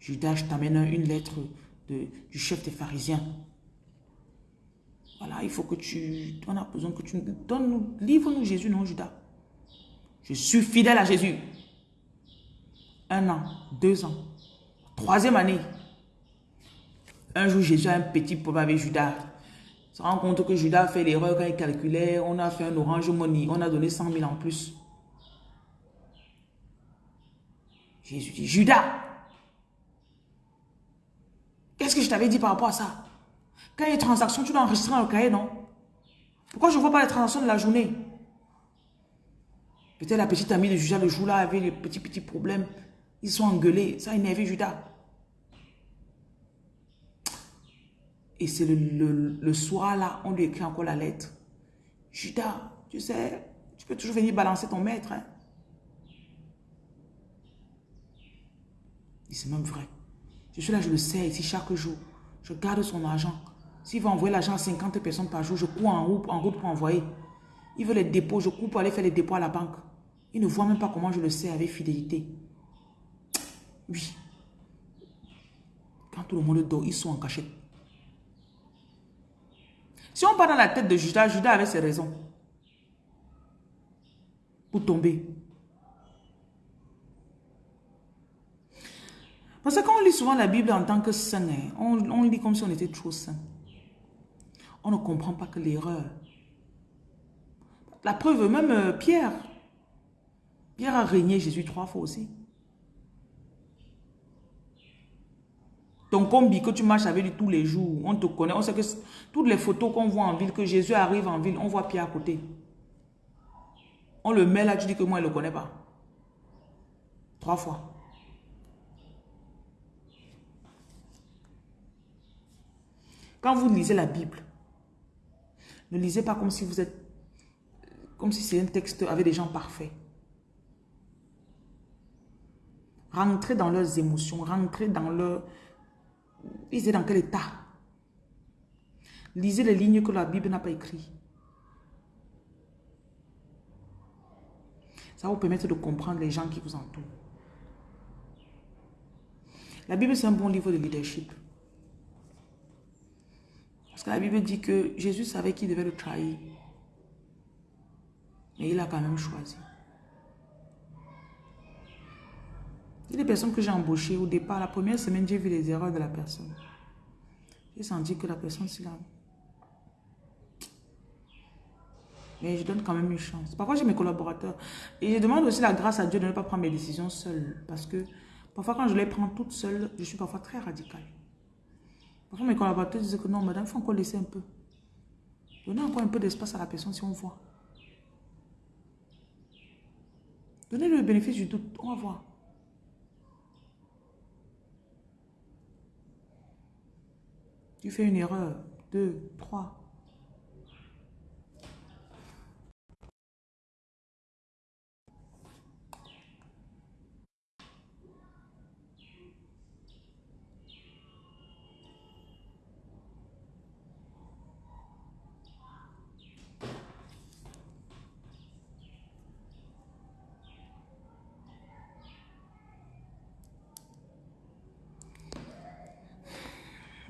Judas, je t'amène une lettre du chef des pharisiens. Voilà, il faut que tu... On a besoin que tu nous donnes... Livre-nous Jésus, non Judas? Je suis fidèle à Jésus. Un an, deux ans, troisième année. Un jour, Jésus a un petit problème avec Judas. Il se rend compte que Judas a fait l'erreur quand il calculait. On a fait un orange money. On a donné 100 000 en plus. Jésus dit, Judas, Qu'est-ce que je t'avais dit par rapport à ça? Quand il y a des transactions, tu dois enregistrer dans le cahier, non? Pourquoi je ne vois pas les transactions de la journée? Peut-être la petite amie de Judas le jour-là avait les petits petits problèmes. Ils sont engueulés. Ça a énervé Judas. Et c'est le, soir là, on lui écrit encore la lettre. Judas, tu sais, tu peux toujours venir balancer ton maître. Hein? C'est même vrai. Je suis là, je le sais ici chaque jour. Je garde son argent. S'il va envoyer l'argent à 50 personnes par jour, je cours en route, en route pour envoyer. Il veut les dépôts, je cours pour aller faire les dépôts à la banque. Il ne voit même pas comment je le sais avec fidélité. Oui. Quand tout le monde dort, ils sont en cachette. Si on part dans la tête de Judas, Judas avait ses raisons pour tomber. Parce que quand on lit souvent la Bible en tant que saint, hein, on, lit comme si on était trop saint. On ne comprend pas que l'erreur. La preuve, même euh, Pierre. Pierre a régné Jésus trois fois aussi. Ton combi que tu marches avec lui tous les jours, on te connaît, on sait que toutes les photos qu'on voit en ville, que Jésus arrive en ville, on voit Pierre à côté. On le met là, tu dis que moi, il ne le connaît pas. Trois fois. Quand vous lisez la Bible, ne lisez pas comme si vous êtes, comme si c'est un texte avec des gens parfaits. Rentrez dans leurs émotions, rentrez dans leur... Étaient dans quel état? Lisez les lignes que la Bible n'a pas écrites. Ça va vous permettre de comprendre les gens qui vous entourent. La Bible, c'est un bon livre de leadership. Parce que la Bible dit que Jésus savait qu'il devait le trahir. Mais il a quand même choisi. Il y a des personnes que j'ai embauchées. Au départ, la première semaine, j'ai vu les erreurs de la personne. J'ai senti que la personne, c'est là. Mais je donne quand même une chance. Parfois, j'ai mes collaborateurs. Et je demande aussi la grâce à Dieu de ne pas prendre mes décisions seule. Parce que parfois, quand je les prends toutes seules, je suis parfois très radicale. Parfois, mes collaborateurs disent que non, madame, il faut encore laisser un peu. Donnez encore un peu d'espace à la personne si on voit. Donnez le bénéfice du doute. On va voir. Tu fais une erreur. Deux, trois.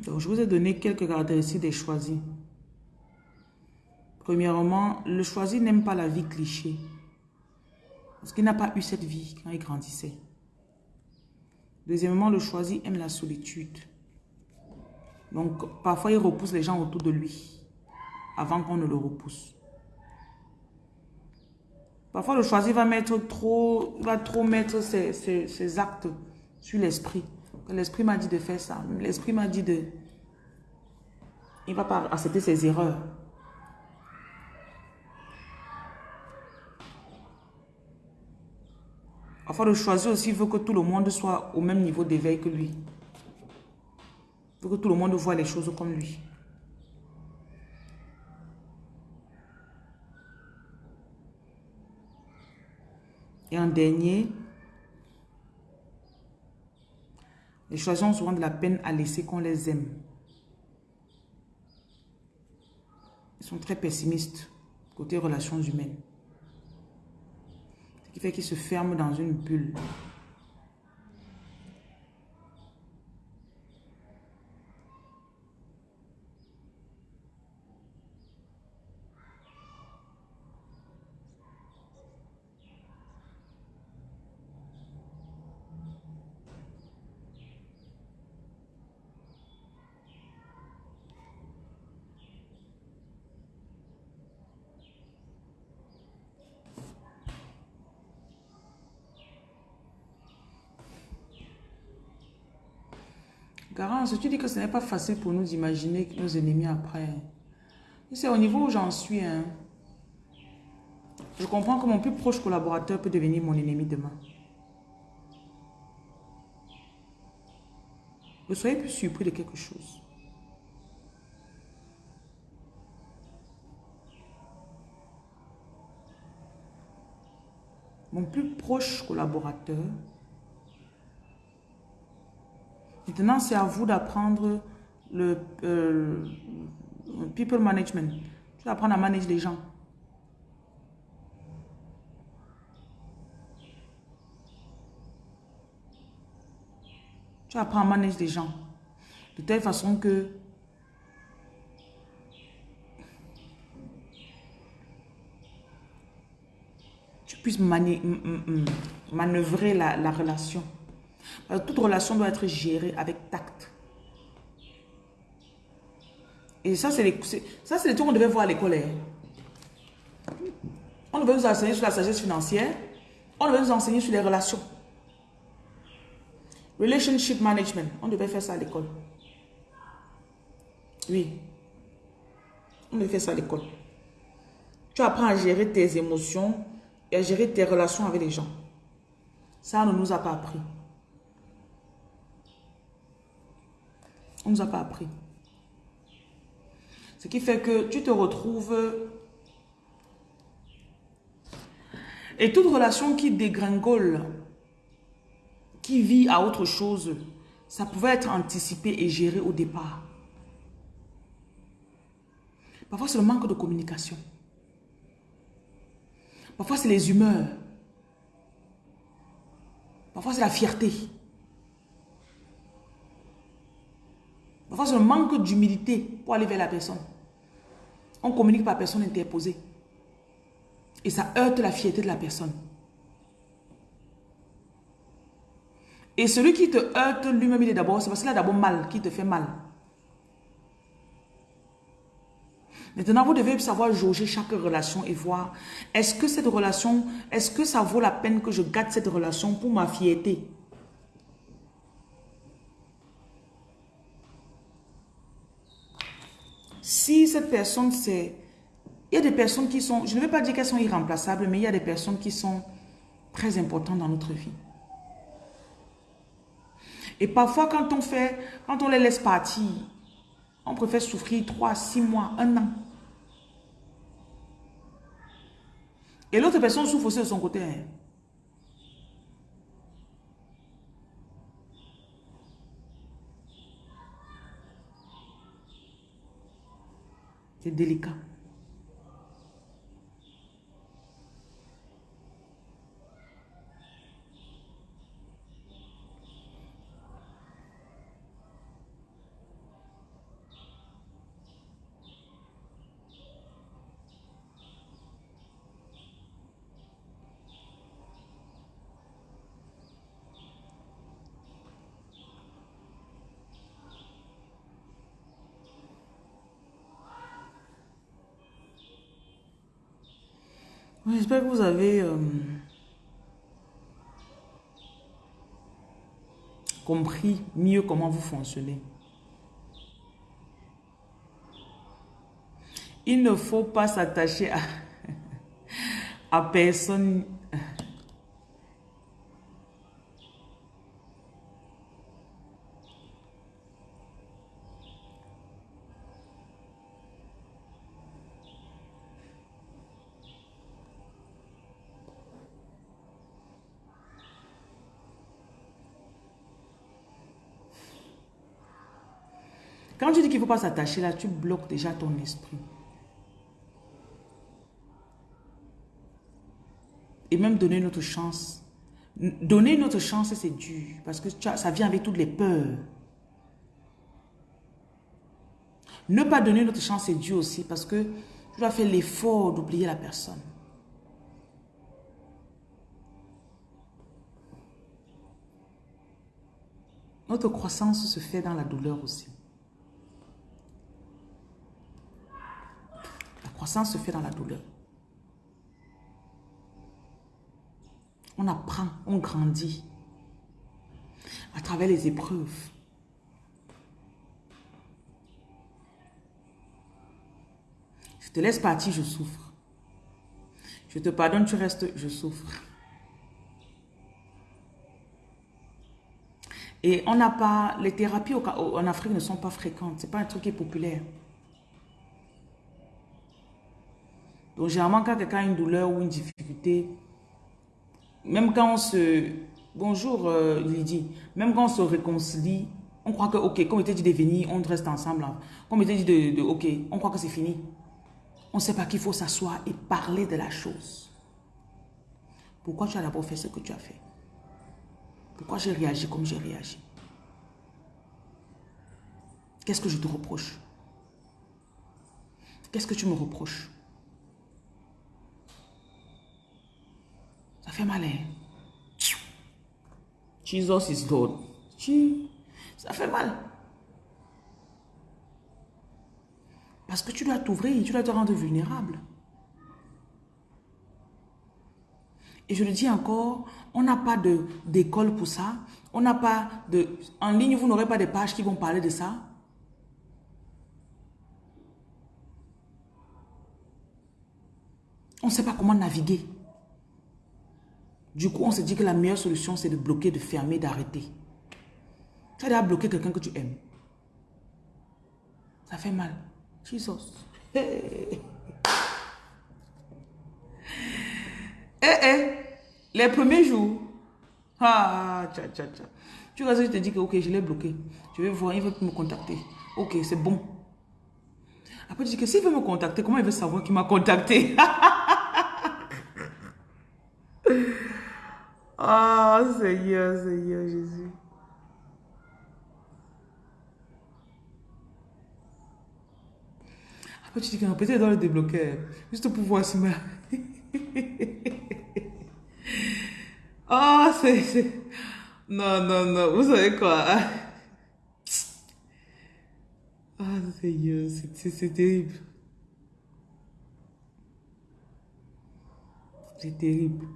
Donc, je vous ai donné quelques caractéristiques des choisis. Premièrement, le choisi n'aime pas la vie cliché. Parce qu'il n'a pas eu cette vie quand il grandissait. Deuxièmement, le choisi aime la solitude. Donc, parfois, il repousse les gens autour de lui avant qu'on ne le repousse. Parfois, le choisi va mettre trop, va trop mettre ses, ses actes sur l'esprit. L'esprit m'a dit de faire ça. L'esprit m'a dit de... Il ne va pas accepter ses erreurs. Enfin, le choisir aussi veut que tout le monde soit au même niveau d'éveil que lui. Il veut que tout le monde voit les choses comme lui. Et en dernier, Les choisis ont souvent de la peine à laisser qu'on les aime. Ils sont très pessimistes côté relations humaines. Ce qui fait qu'ils se ferment dans une bulle. Tu dis que ce n'est pas facile pour nous d'imaginer nos ennemis après. C'est au niveau où j'en suis. Hein. Je comprends que mon plus proche collaborateur peut devenir mon ennemi demain. Ne soyez plus surpris de quelque chose. Mon plus proche collaborateur Maintenant, c'est à vous d'apprendre le euh, people management. Tu vas apprendre à manager les gens. Tu apprends à manager les gens. De telle façon que tu puisses manœuvrer la relation. Toute relation doit être gérée avec tact. Et ça, c'est les, ça, qu'on devait voir à l'école. Hein. On devait nous enseigner sur la sagesse financière. On devait nous enseigner sur les relations. Relationship management. On devait faire ça à l'école. Oui. On devait faire ça à l'école. Tu apprends à gérer tes émotions et à gérer tes relations avec les gens. Ça, on ne nous a pas appris. Nous a pas appris. Ce qui fait que tu te retrouves... Et toute relation qui dégringole, qui vit à autre chose, ça pouvait être anticipé et géré au départ. Parfois, c'est le manque de communication. Parfois, c'est les humeurs. Parfois, c'est la fierté. Parfois, c'est un manque d'humilité pour aller vers la personne. On communique par personne interposée. Et ça heurte la fierté de la personne. Et celui qui te heurte lui-même, il est d'abord, c'est parce qu'il a d'abord mal, qui te fait mal. Maintenant, vous devez savoir jauger chaque relation et voir, est-ce que cette relation, est-ce que ça vaut la peine que je gâte cette relation pour ma fierté? Si cette personne, c'est... Il y a des personnes qui sont, je ne vais pas dire qu'elles sont irremplaçables, mais il y a des personnes qui sont très importantes dans notre vie. Et parfois, quand on fait, quand on les laisse partir, on préfère souffrir 3, 6 mois, un an. Et l'autre personne souffre aussi de son côté. Hein. C'est délicat. J'espère que vous avez euh, compris mieux comment vous fonctionnez. Il ne faut pas s'attacher à, *laughs* à personne Quand tu dis qu'il ne faut pas s'attacher là, tu bloques déjà ton esprit. Et même donner notre chance. Donner notre chance, c'est dur. Parce que ça vient avec toutes les peurs. Ne pas donner notre chance, c'est dur aussi. Parce que tu dois faire l'effort d'oublier la personne. Notre croissance se fait dans la douleur aussi. Croissance se fait dans la douleur. On apprend, on grandit à travers les épreuves. Je te laisse partir, je souffre. Je te pardonne, tu restes, je souffre. Et on n'a pas, les thérapies en Afrique ne sont pas fréquentes. Ce n'est pas un truc qui est populaire. Donc, généralement, quand quelqu'un a une douleur ou une difficulté, même quand on se... Bonjour euh, Lydie. Même quand on se réconcilie, on croit que, ok, comme il était dit de venir, on reste ensemble. Comme il était dit de, ok, on croit que c'est fini. On ne sait pas qu'il faut s'asseoir et parler de la chose. Pourquoi tu as d'abord fait ce que tu as fait? Pourquoi j'ai réagi comme j'ai réagi? Qu'est-ce que je te reproche? Qu'est-ce que tu me reproches? Ça fait mal, hein? Jesus is Lord. Ça fait mal. Parce que tu dois t'ouvrir, tu dois te rendre vulnérable. Et je le dis encore, on n'a pas d'école pour ça. On n'a pas de... En ligne, vous n'aurez pas de pages qui vont parler de ça. On ne sait pas comment naviguer. Du coup, on se dit que la meilleure solution, c'est de bloquer, de fermer, d'arrêter. Tu as déjà bloqué quelqu'un que tu aimes. Ça fait mal. Jesus. *laughs* Eh, eh. Les premiers jours. Ah, tcha, tcha, tcha. Tu vois, je te dis que, ok, je l'ai bloqué. Je vais voir, il veut me contacter. Ok, c'est bon. Après, tu dis que s'il veut me contacter, comment il veut savoir qu'il m'a contacté? *laughs* Ah, Seigneur, Seigneur Jésus. Après, tu dis que peut-être dans le débloquer, juste pour voir si ma... Ah, c'est... Non, non, non. Vous savez quoi? Ah, Seigneur, c'est terrible. C'est terrible.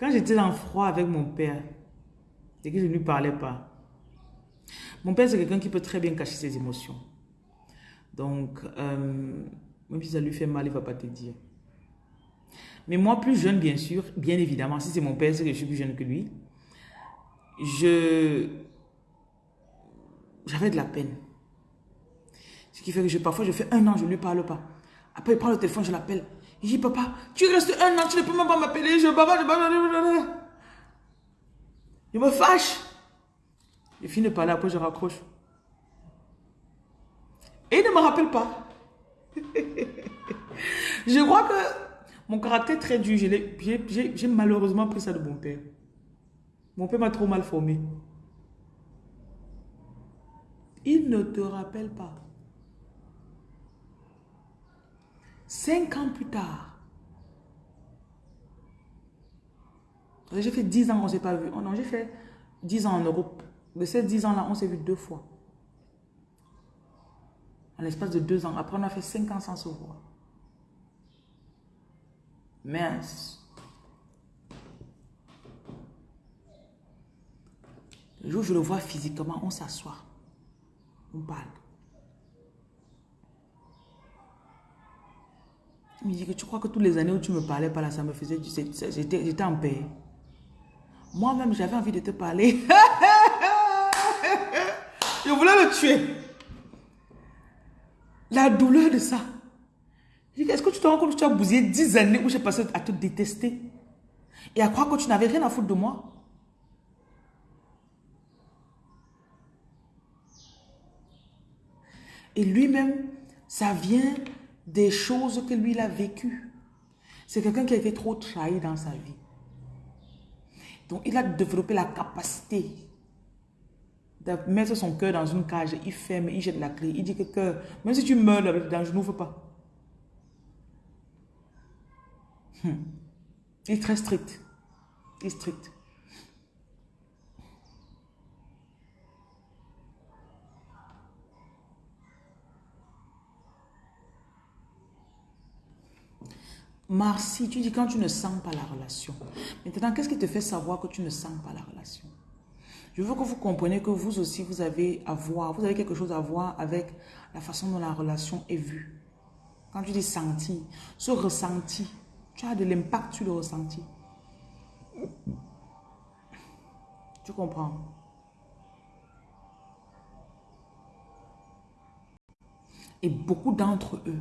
Quand j'étais en froid avec mon père, et que je ne lui parlais pas, mon père, c'est quelqu'un qui peut très bien cacher ses émotions. Donc, euh, même si ça lui fait mal, il ne va pas te dire. Mais moi, plus jeune, bien sûr, bien évidemment, si c'est mon père, c'est que je suis plus jeune que lui, je j'avais de la peine. Ce qui fait que parfois, je fais un an, je ne lui parle pas. Après, il prend le téléphone, je l'appelle. Il dit, papa, tu restes un an, tu ne peux même pas m'appeler. Je, papa, je, je me fâche. Je finis de parler, après je raccroche. Et il ne me rappelle pas. *laughs* je crois que mon caractère très dur, j'ai malheureusement pris ça de mon père. Mon père m'a trop mal formé. Il ne te rappelle pas. Cinq ans plus tard, j'ai fait dix ans qu'on ne s'est pas vu. Oh non, j'ai fait dix ans en Europe. De ces dix ans-là, on s'est vu deux fois. En l'espace de deux ans. Après, on a fait cinq ans sans se voir. Mince. Le jour où je le vois physiquement, on s'assoit. On parle. Me dit que tu crois que toutes les années où tu me parlais pas là, ça me faisait... J'étais en paix. Moi-même, j'avais envie de te parler. *laughs* Je voulais le tuer. La douleur de ça. Est-ce que tu te rends compte que tu as bousillé 10 années où j'ai passé à te détester et à croire que tu n'avais rien à foutre de moi? Et lui-même, ça vient des choses que lui, il a vécues. C'est quelqu'un qui a été trop trahi dans sa vie. Donc, il a développé la capacité de mettre son cœur dans une cage. Il ferme, il jette la clé. Il dit que cœur, même si tu meurs là-dedans, je n'ouvre pas. Hmm. Il est très strict. Il est strict. Marcy, tu dis quand tu ne sens pas la relation. Maintenant, qu'est-ce qui te fait savoir que tu ne sens pas la relation? Je veux que vous compreniez que vous aussi, vous avez à voir, vous avez quelque chose à voir avec la façon dont la relation est vue. Quand tu dis senti, ce ressenti, tu as de l'impact sur le ressenti. Tu comprends? Et beaucoup d'entre eux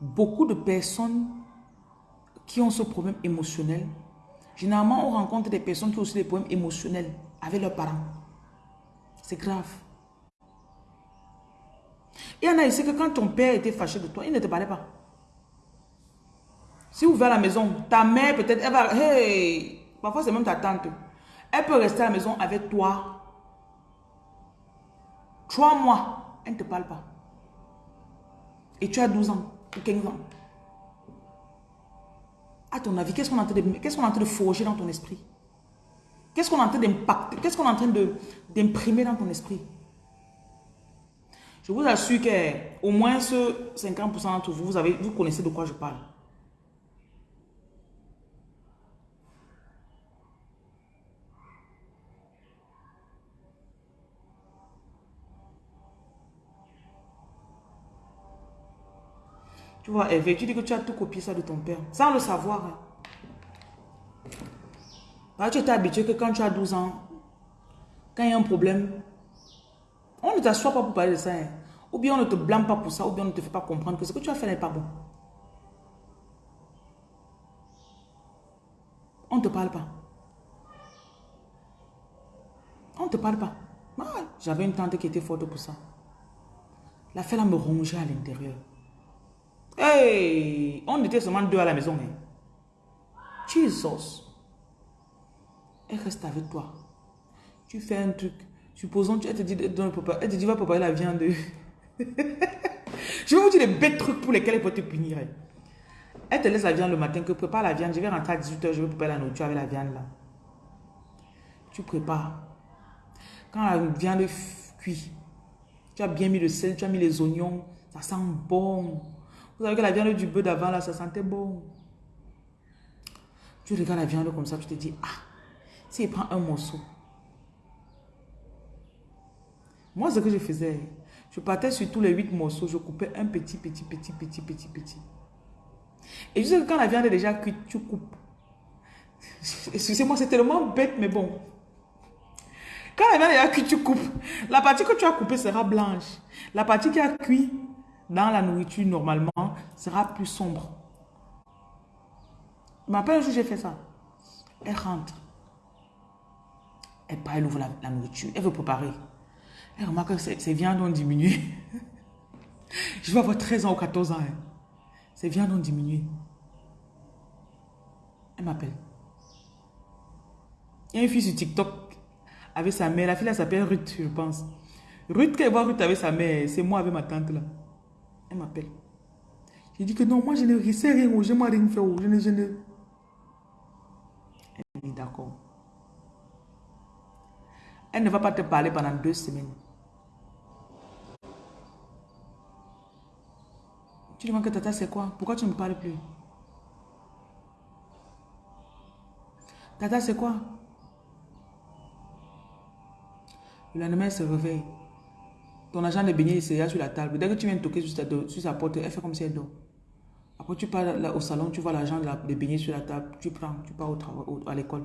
beaucoup de personnes qui ont ce problème émotionnel, généralement on rencontre des personnes qui ont aussi des problèmes émotionnels avec leurs parents. C'est grave. Il y en a ici que quand ton père était fâché de toi, il ne te parlait pas. Si vous venez à la maison, ta mère peut-être, elle va, hey, parfois c'est même ta tante, elle peut rester à la maison avec toi trois mois, elle ne te parle pas. Et tu as 12 ans. 15 ans. À ton avis, qu'est-ce qu'on est est en train de forger dans ton esprit? Qu'est-ce qu'on est en train d'impacter Qu'est-ce qu'on est en train d'imprimer dans ton esprit? Je vous assure qu'au moins ce 50% d'entre vous, vous, vous connaissez de quoi je parle. Tu vois, Hervé, tu dis que tu as tout copié ça de ton père, sans le savoir. Hein. tu étais habitué que quand tu as 12 ans, quand il y a un problème, on ne t'assoit pas pour parler de ça. Hein. Ou bien on ne te blâme pas pour ça, ou bien on ne te fait pas comprendre que ce que tu as fait n'est pas bon. On ne te parle pas. On ne te parle pas. J'avais une tante qui était forte pour ça. La fête me rongeait à l'intérieur. Hey, on était seulement deux à la maison. Hein. Jesus. Elle reste avec toi. Tu fais un truc. Supposons, elle te dit, elle te dit, va préparer la viande. *laughs* Je vais vous dire les bêtes trucs pour lesquels elle peut te punir. Hein. Elle te laisse la viande le matin, que prépare la viande. Je vais rentrer à 18h, je vais préparer la nourriture avec la viande là. Tu prépares. Quand la viande cuit, tu as bien mis le sel, tu as mis les oignons, ça sent bon. Vous savez que la viande du bœuf d'avant là, ça sentait bon. Tu regardes la viande comme ça, tu te dis, ah, si prend un morceau. Moi, ce que je faisais, je partais sur tous les huit morceaux, je coupais un petit, petit, petit, petit, petit, petit. Et que quand la viande est déjà cuite, tu coupes. *laughs* Excusez-moi, c'est tellement bête, mais bon. Quand la viande est déjà cuite, tu coupes. La partie que tu as coupée sera blanche. La partie qui a cuit dans la nourriture, normalement, sera plus sombre. M'appelle un jour, j'ai fait ça. Elle rentre. Elle part, elle ouvre la, nourriture. Elle veut préparer. Elle remarque que ses viandes ont diminué. *laughs* je vais avoir 13 ans ou 14 ans. Hein. Ses viandes ont diminué. Elle m'appelle. Il y a une fille sur TikTok avec sa mère. La fille, elle s'appelle Ruth, je pense. Ruth, quand elle voit Ruth avec sa mère, c'est moi avec ma tante là. Elle m'appelle. J'ai dit que non, moi je ne sais rien, je ne rien faire. Je ne, je ne... Elle dit d'accord. Elle ne va pas te parler pendant deux semaines. Tu demandes que Tata, c'est quoi? Pourquoi tu ne me parles plus? Tata, c'est quoi? Le lendemain, elle se réveille. Ton agent de beignet est là sur la table. Dès que tu viens toquer sur, sa porte, elle fait comme si elle dort. Après, tu pars au salon, tu vois l'argent de beignet sur la table, tu prends, tu pars au à l'école.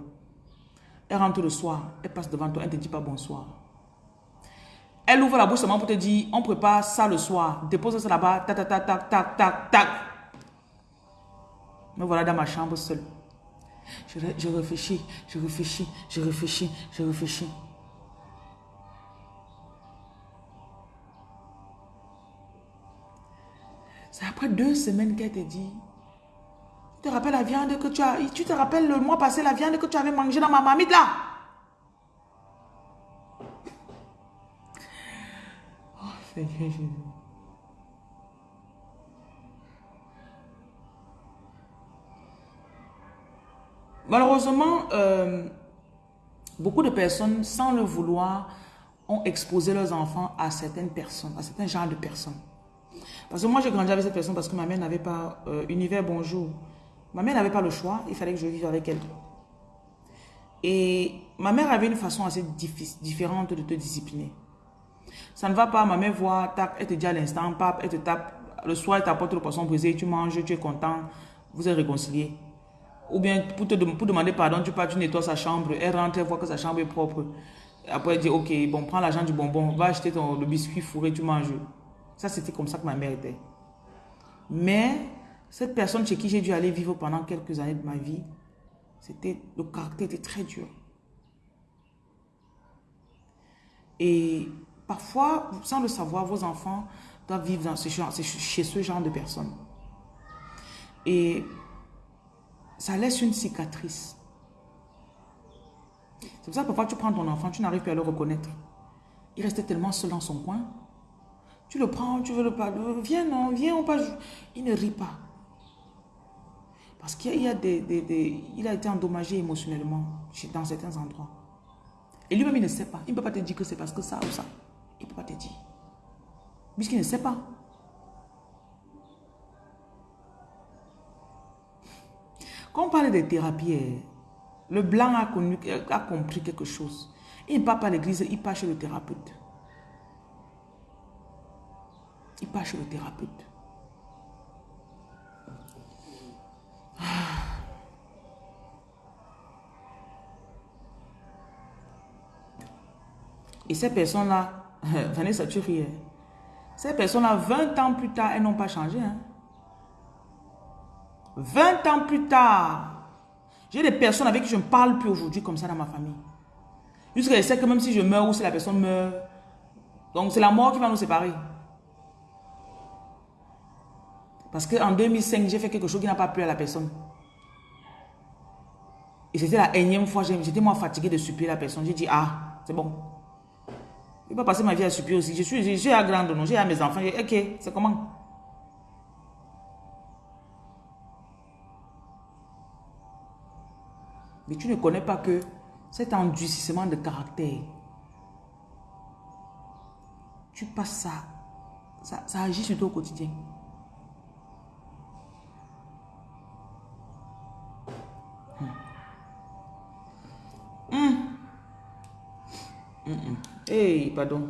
Elle rentre le soir, elle passe devant toi, elle ne te dit pas bonsoir. Elle ouvre la bouche seulement pour te dire, on prépare ça le soir. Dépose ça là-bas, tac, tac, tac, tac, tac, tac, tac. Me voilà dans ma chambre seule. Je réfléchis, je réfléchis, je réfléchis, je réfléchis. C'est après deux semaines qu'elle te dit, tu te rappelles la viande que tu as, tu te rappelles le mois passé la viande que tu avais mangée dans ma mamite là? Malheureusement, euh, beaucoup de personnes, sans le vouloir, ont exposé leurs enfants à certaines personnes, à certains genres de personnes. Parce que moi, j'ai grandi avec cette personne parce que ma mère n'avait pas euh, univers bonjour. Ma mère n'avait pas le choix, il fallait que je vive avec elle. Et ma mère avait une façon assez différente de te discipliner. Ça ne va pas, ma mère voit, tac, elle te dit à l'instant, pape, elle te tape. Le soir, elle t'apporte le poisson brisé, tu manges, tu es content, vous êtes réconciliés. Ou bien, pour, te, demander pardon, tu pars, tu nettoies sa chambre, elle rentre, elle voit que sa chambre est propre. Après, elle dit, ok, bon, prends l'argent du bonbon, va acheter ton, le biscuit fourré, tu manges. Ça, c'était comme ça que ma mère était. Mais, cette personne chez qui j'ai dû aller vivre pendant quelques années de ma vie, c'était, le caractère était très dur. Et Parfois, sans le savoir, vos enfants doivent vivre dans chez ce genre de personnes. Et ça laisse une cicatrice. C'est pour ça que parfois tu prends ton enfant, tu n'arrives plus à le reconnaître. Il restait tellement seul dans son coin. Tu le prends, tu veux le parler. Viens, non, viens, on passe. Il ne rit pas. Parce qu'il a, des, des, il a été endommagé émotionnellement dans certains endroits. Et lui-même, il ne sait pas. Il ne peut pas te dire que c'est parce que ça ou ça. Il ne peut pas te dire. Puisqu'il ne sait pas. Quand on parle de thérapie, eh, le blanc a, connu, a compris quelque chose. Il ne part pas à l'église, il part chez le thérapeute. Il part chez le thérapeute. Et ces personnes-là, *laughs* Vanessa, tu ris. Ces personnes-là, 20 ans plus tard, elles n'ont pas changé. 20 hein. ans plus tard, j'ai des personnes avec qui je ne parle plus aujourd'hui comme ça dans ma famille. Jusqu'à je que même si je meurs ou si la personne meurt, donc c'est la mort qui va nous séparer. Parce qu'en 2005, j'ai fait quelque chose qui n'a pas plu à la personne. Et c'était la énième fois, j'étais moi fatigué de supplier la personne. J'ai dit, ah, c'est bon. Je vais pas passer ma vie à supplier aussi. Je suis, j'ai à grande, non, j'ai à mes enfants. Ok, c'est comment? Mais tu ne connais pas que cet endurcissement de caractère, tu passes ça, ça, ça agit sur au quotidien. Hum, hum. Hey, pardon.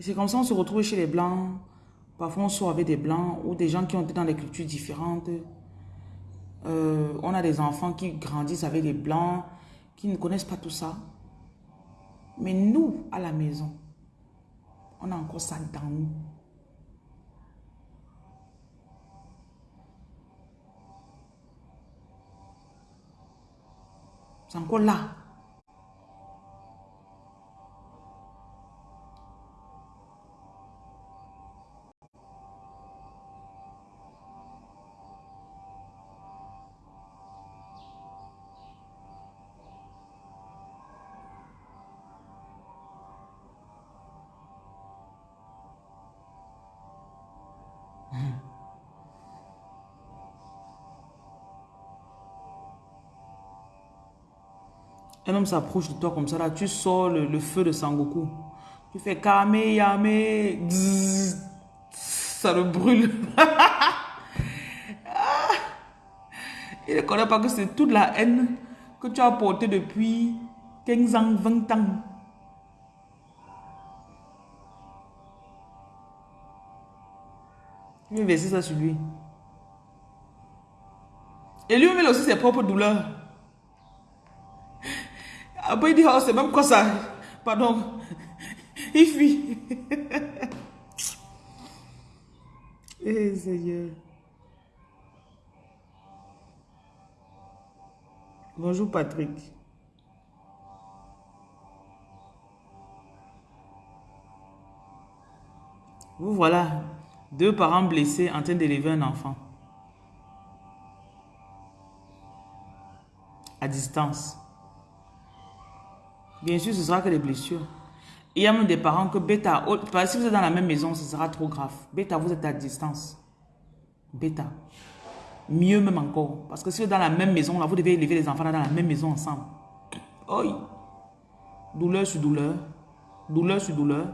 C'est comme ça on se retrouve chez les Blancs. Parfois, on sort avec des Blancs ou des gens qui ont été dans des cultures différentes. Euh, on a des enfants qui grandissent avec des Blancs, qui ne connaissent pas tout ça. Mais nous, à la maison, on a encore ça dans nous. C'est encore là. Un homme s'approche de toi comme ça, là, tu sors le, feu de Sangoku. Tu fais Kame, Yame, ça le brûle. *laughs* Il ne connaît pas que c'est toute la haine que tu as portée depuis 15 ans, 20 ans. Tu veux verser ça sur lui. Et lui-même, aussi ses propres douleurs. Après, il dit, oh, c'est même quoi ça Pardon. *laughs* Il *laughs* fuit. Eh, Seigneur. Bonjour, Patrick. Vous voilà, deux parents blessés en train d'élever un enfant. À distance. Bien sûr, ce sera que des blessures. Il y a même des parents que bêta, si vous êtes dans la même maison, ce sera trop grave. Bêta, vous êtes à distance. Bêta. Mieux même encore. Parce que si vous êtes dans la même maison, là, vous devez élever les enfants dans la même maison ensemble. Oi. Douleur sur douleur. Douleur sur douleur.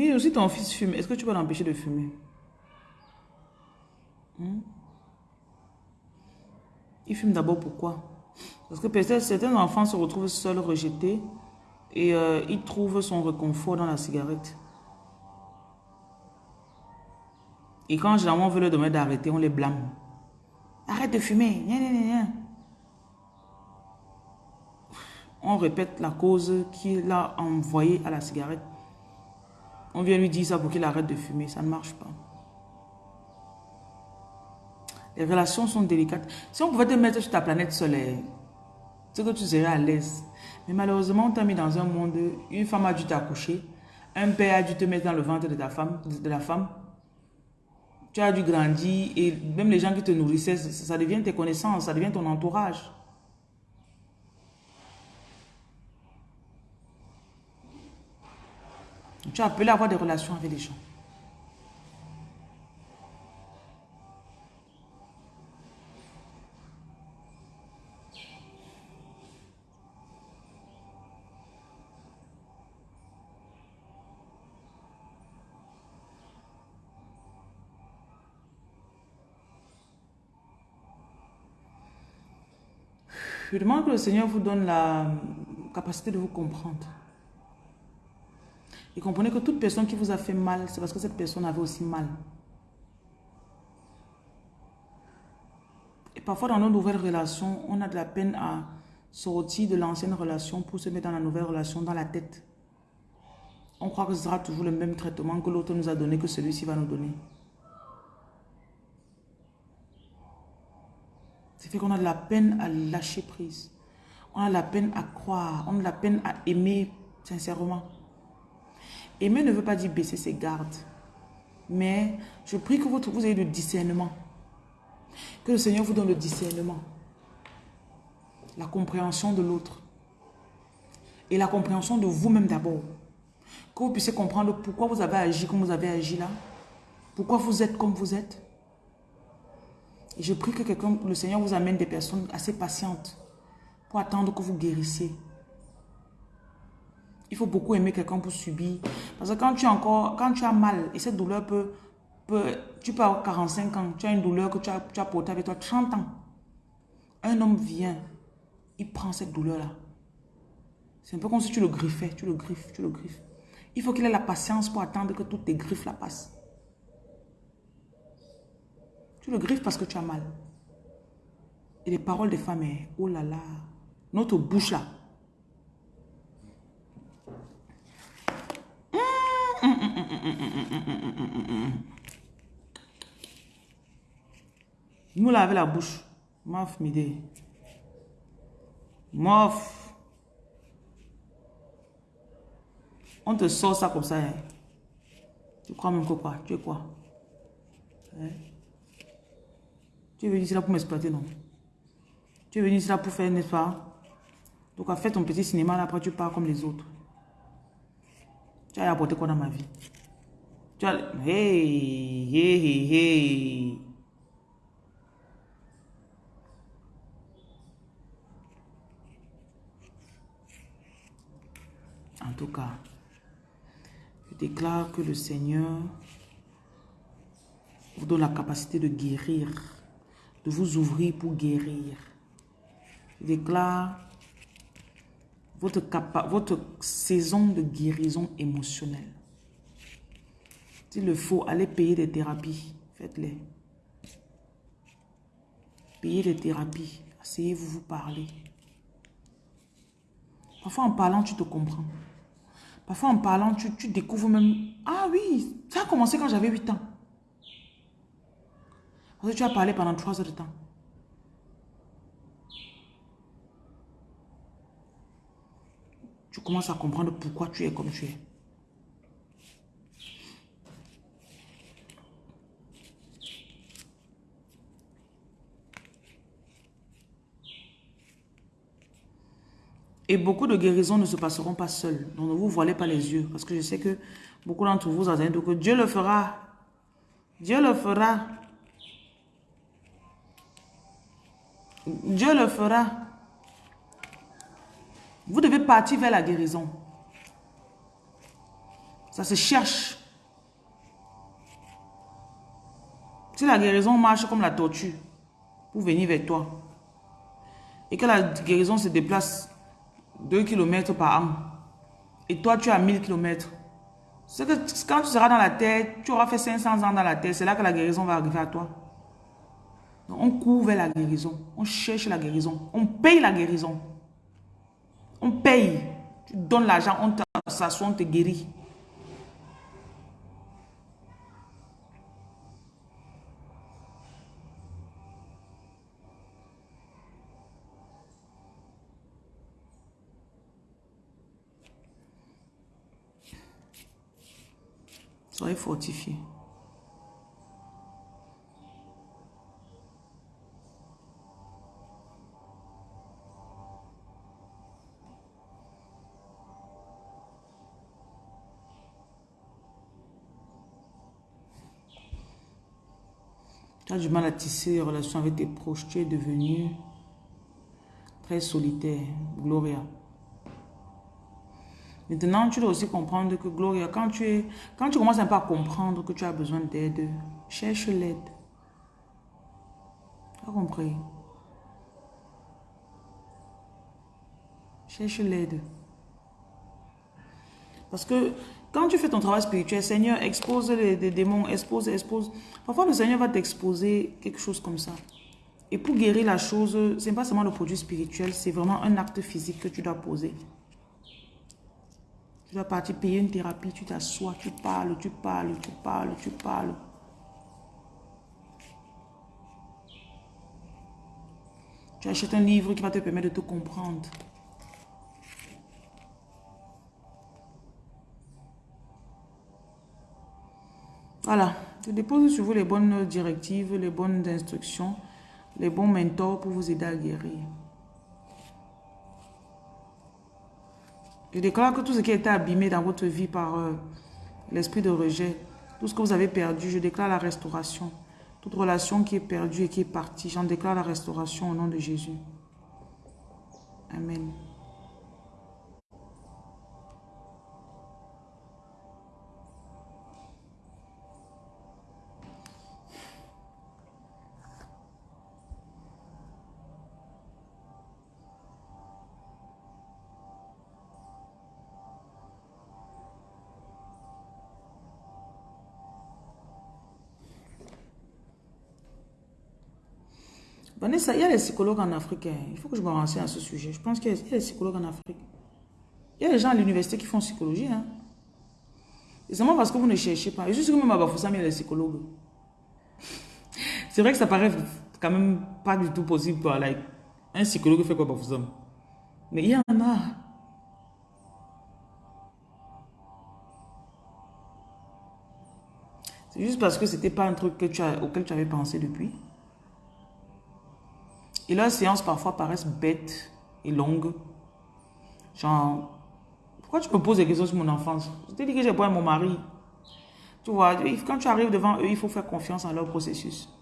Mais aussi ton fils fume. Est-ce que tu vas l'empêcher de fumer? Hmm? Il fume d'abord pourquoi? Parce que peut-être certains enfants se retrouvent seuls, rejetés, et euh, ils trouvent son réconfort dans la cigarette. Et quand généralement on veut leur demander d'arrêter, on les blâme. Arrête de fumer. On répète la cause qu'il a envoyée à la cigarette. On vient lui dire ça pour qu'il arrête de fumer. Ça ne marche pas. Les relations sont délicates. Si on pouvait te mettre sur ta planète solaire, c'est que tu serais à l'aise. Mais malheureusement, on t'a mis dans un monde, une femme a dû t'accoucher, un père a dû te mettre dans le ventre de, ta femme, de la femme. Tu as dû grandir et même les gens qui te nourrissaient, ça devient tes connaissances, ça devient ton entourage. Tu as appelé à avoir des relations avec les gens. Je demande que le Seigneur vous donne la capacité de vous comprendre. Et comprenez que toute personne qui vous a fait mal, c'est parce que cette personne avait aussi mal. Et parfois dans nos nouvelles relations, on a de la peine à sortir de l'ancienne relation pour se mettre dans la nouvelle relation dans la tête. On croit que ce sera toujours le même traitement que l'autre nous a donné, que celui-ci va nous donner. C'est fait qu'on a de la peine à lâcher prise. On a de la peine à croire. On a de la peine à aimer sincèrement. Aimer ne veut pas dire baisser ses gardes. Mais je prie que vous, ayez le discernement. Que le Seigneur vous donne le discernement. La compréhension de l'autre. Et la compréhension de vous-même d'abord. Que vous puissiez comprendre pourquoi vous avez agi comme vous avez agi là. Pourquoi vous êtes comme vous êtes. Et je prie que le Seigneur vous amène des personnes assez patientes pour attendre que vous guérissiez. Il faut beaucoup aimer quelqu'un pour subir. Parce que quand tu, as encore, quand tu as mal, et cette douleur peut, peut tu peux avoir 45 ans, tu as une douleur que tu as, tu as portée avec toi 30 ans. Un homme vient, il prend cette douleur-là. C'est un peu comme si tu le griffais, tu le griffes, tu le griffes. Il faut qu'il ait la patience pour attendre que toutes tes griffes la passent. Tu le griffes parce que tu as mal. Et les paroles des femmes, oh là là, notre bouche là. Nous laver la bouche. Mof, midi. Mof. On te sort ça comme ça. Hein. Tu crois même que quoi? Tu es quoi? Hein? Tu es venu ici là pour m'exploiter, non? Tu es venu ici là pour faire, n'est-ce pas? Donc, à faire ton petit cinéma là, après tu pars comme les autres. Tu as apporté quoi dans ma vie? Tu. Hey, hey, hey. En tout cas, je déclare que le Seigneur vous donne la capacité de guérir, de vous ouvrir pour guérir. Je déclare votre saison de guérison émotionnelle. S'il le faut, allez payer des thérapies. Faites-les. Payez des thérapies. Asseyez-vous, vous parler. Parfois, en parlant, tu te comprends. Parfois, en parlant, tu, tu découvres même... Ah oui, ça a commencé quand j'avais 8 ans. Parce que tu as parlé pendant 3 heures de temps. tu commences à comprendre pourquoi tu es comme tu es. Et beaucoup de guérisons ne se passeront pas seules. Donc ne vous voilez pas les yeux. Parce que je sais que beaucoup d'entre vous dit que Dieu le fera. Dieu le fera. Dieu le fera. Vous devez partir vers la guérison. Ça se cherche. Si la guérison marche comme la tortue pour venir vers toi et que la guérison se déplace 2 km par an et toi tu as 1000 km, c'est que quand tu seras dans la terre, tu auras fait 500 ans dans la terre, c'est là que la guérison va arriver à toi. on court vers la guérison, on cherche la guérison, on paye la guérison. On paye. Tu donnes l'argent, on s'assoit, on te guérit. Soyez fortifiés. Tu as du mal à tisser des relations avec tes proches. Tu es devenu très solitaire. Gloria. Maintenant, tu dois aussi comprendre que Gloria, quand tu, es, quand tu commences un peu à comprendre que tu as besoin d'aide, cherche l'aide. Tu as compris? Cherche l'aide. Parce que quand tu fais ton travail spirituel, Seigneur, expose les, démons, expose, expose. Parfois, le Seigneur va t'exposer quelque chose comme ça. Et pour guérir la chose, ce n'est pas seulement le produit spirituel, c'est vraiment un acte physique que tu dois poser. Tu dois partir payer une thérapie, tu t'assois, tu parles, tu parles, tu parles, tu parles. Tu achètes un livre qui va te permettre de te comprendre. Voilà. Je dépose sur vous les bonnes directives, les bonnes instructions, les bons mentors pour vous aider à guérir. Je déclare que tout ce qui a été abîmé dans votre vie par euh, l'esprit de rejet, tout ce que vous avez perdu, je déclare la restauration. Toute relation qui est perdue et qui est partie, j'en déclare la restauration au nom de Jésus. Amen. Vanessa, il y a les psychologues en Afrique. Hein. Il faut que je me renseigne à ce sujet. Je pense qu'il y, a des psychologues en Afrique. Il y a des gens à l'université qui font psychologie. Hein. Seulement parce que vous ne cherchez pas. Je sûr que même à Bafoussam, il y a des psychologues. C'est vrai que ça paraît quand même pas du tout possible. Quoi. Like, un psychologue fait quoi Bafoussam? Mais il y en a. C'est juste parce que c'était pas un truc auquel tu avais pensé depuis. Et leurs séances parfois paraissent bêtes et longues. Genre, pourquoi tu me poses des questions sur mon enfance? Je t'ai dit que j'ai pas mon mari. Tu vois, quand tu arrives devant eux, il faut faire confiance en leur processus.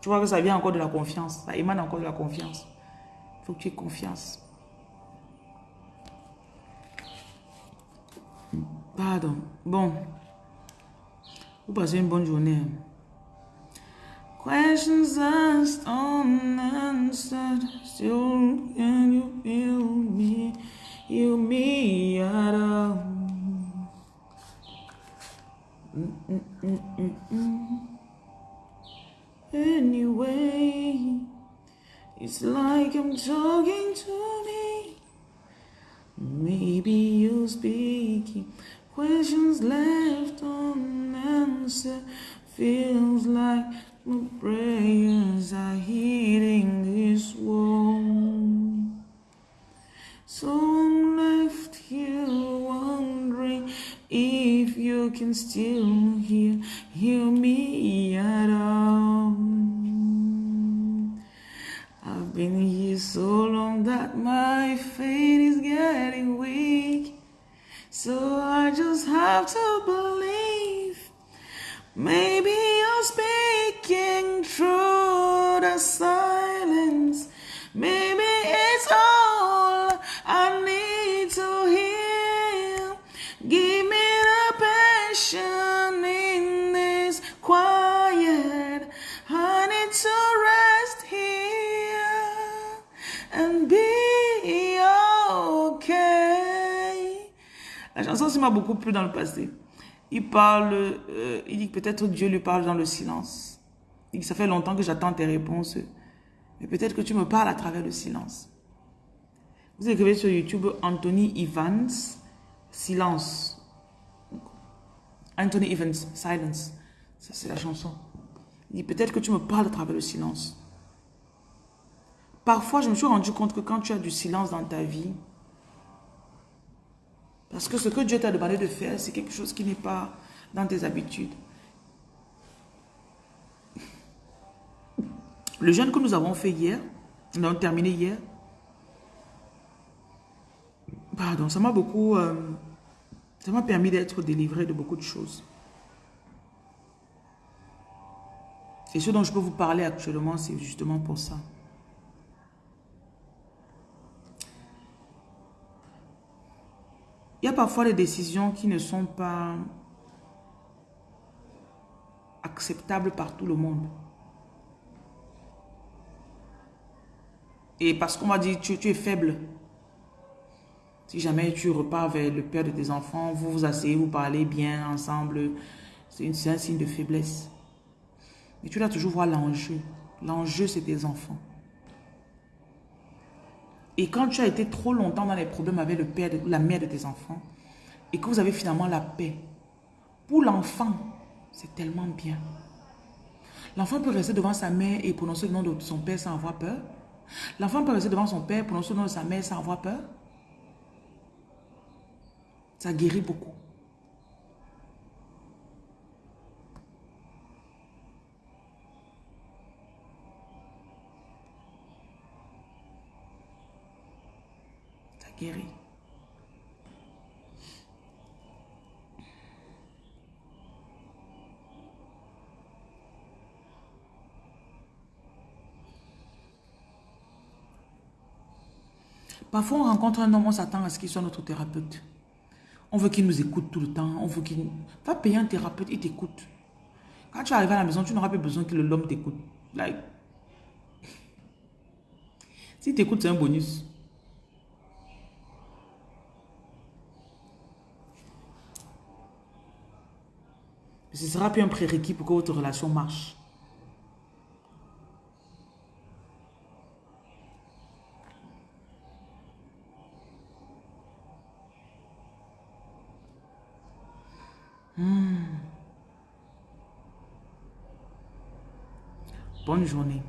Tu vois que ça vient encore de la confiance. Ça émane encore de la confiance. Il faut que tu aies confiance. Pardon. Bon. Vous passez une bonne journée. Questions asked unanswered. Still, can you feel me? You me at all? Anyway, it's like I'm talking to me. Maybe you're speaking. Questions left unanswered. Feels like my prayers are hitting this wall. So I'm left here wondering if you can still hear, hear me at all. I've been here so long that my faith is getting weak. So I just have to believe maybe you're through the silence. Maybe it's all I need to hear. Give me the passion in this quiet. I to rest here and be okay. La chanson, ça m'a beaucoup plu dans le passé. Il parle, euh, il dit que peut-être Dieu lui parle dans le silence. Que ça fait longtemps que j'attends tes réponses. Mais peut-être que tu me parles à travers le silence. Vous écrivez sur YouTube Anthony Evans, silence. Anthony Evans, silence. Ça, c'est la chanson. Il dit peut-être que tu me parles à travers le silence. Parfois, je me suis rendu compte que quand tu as du silence dans ta vie, parce que ce que Dieu t'a demandé de faire, c'est quelque chose qui n'est pas dans tes habitudes. Le jeûne que nous avons fait hier, nous avons terminé hier, pardon, ça m'a beaucoup, euh, ça m'a permis d'être délivré de beaucoup de choses. Et ce dont je peux vous parler actuellement, c'est justement pour ça. Il y a parfois des décisions qui ne sont pas acceptables par tout le monde. Et parce qu'on m'a dit, tu, es faible. Si jamais tu repars vers le père de tes enfants, vous vous asseyez, vous parlez bien ensemble, c'est un signe de faiblesse. Mais tu dois toujours voir l'enjeu. L'enjeu, c'est tes enfants. Et quand tu as été trop longtemps dans les problèmes avec le père, de, la mère de tes enfants, et que vous avez finalement la paix, pour l'enfant, c'est tellement bien. L'enfant peut rester devant sa mère et prononcer le nom de son père sans avoir peur. L'enfant peut rester devant son père, prononcer le nom de sa mère sans avoir peur. Ça guérit beaucoup. Ça guérit. Parfois, on rencontre un homme, on s'attend à ce qu'il soit notre thérapeute. On veut qu'il nous écoute tout le temps. On veut qu'il... Va payer un thérapeute, il t'écoute. Quand tu arrives à la maison, tu n'auras plus besoin que l'homme t'écoute. Like... Si t'écoute, c'est un bonus. Ce sera plus un prérequis pour que votre relation marche. Hmm. Bonne journée.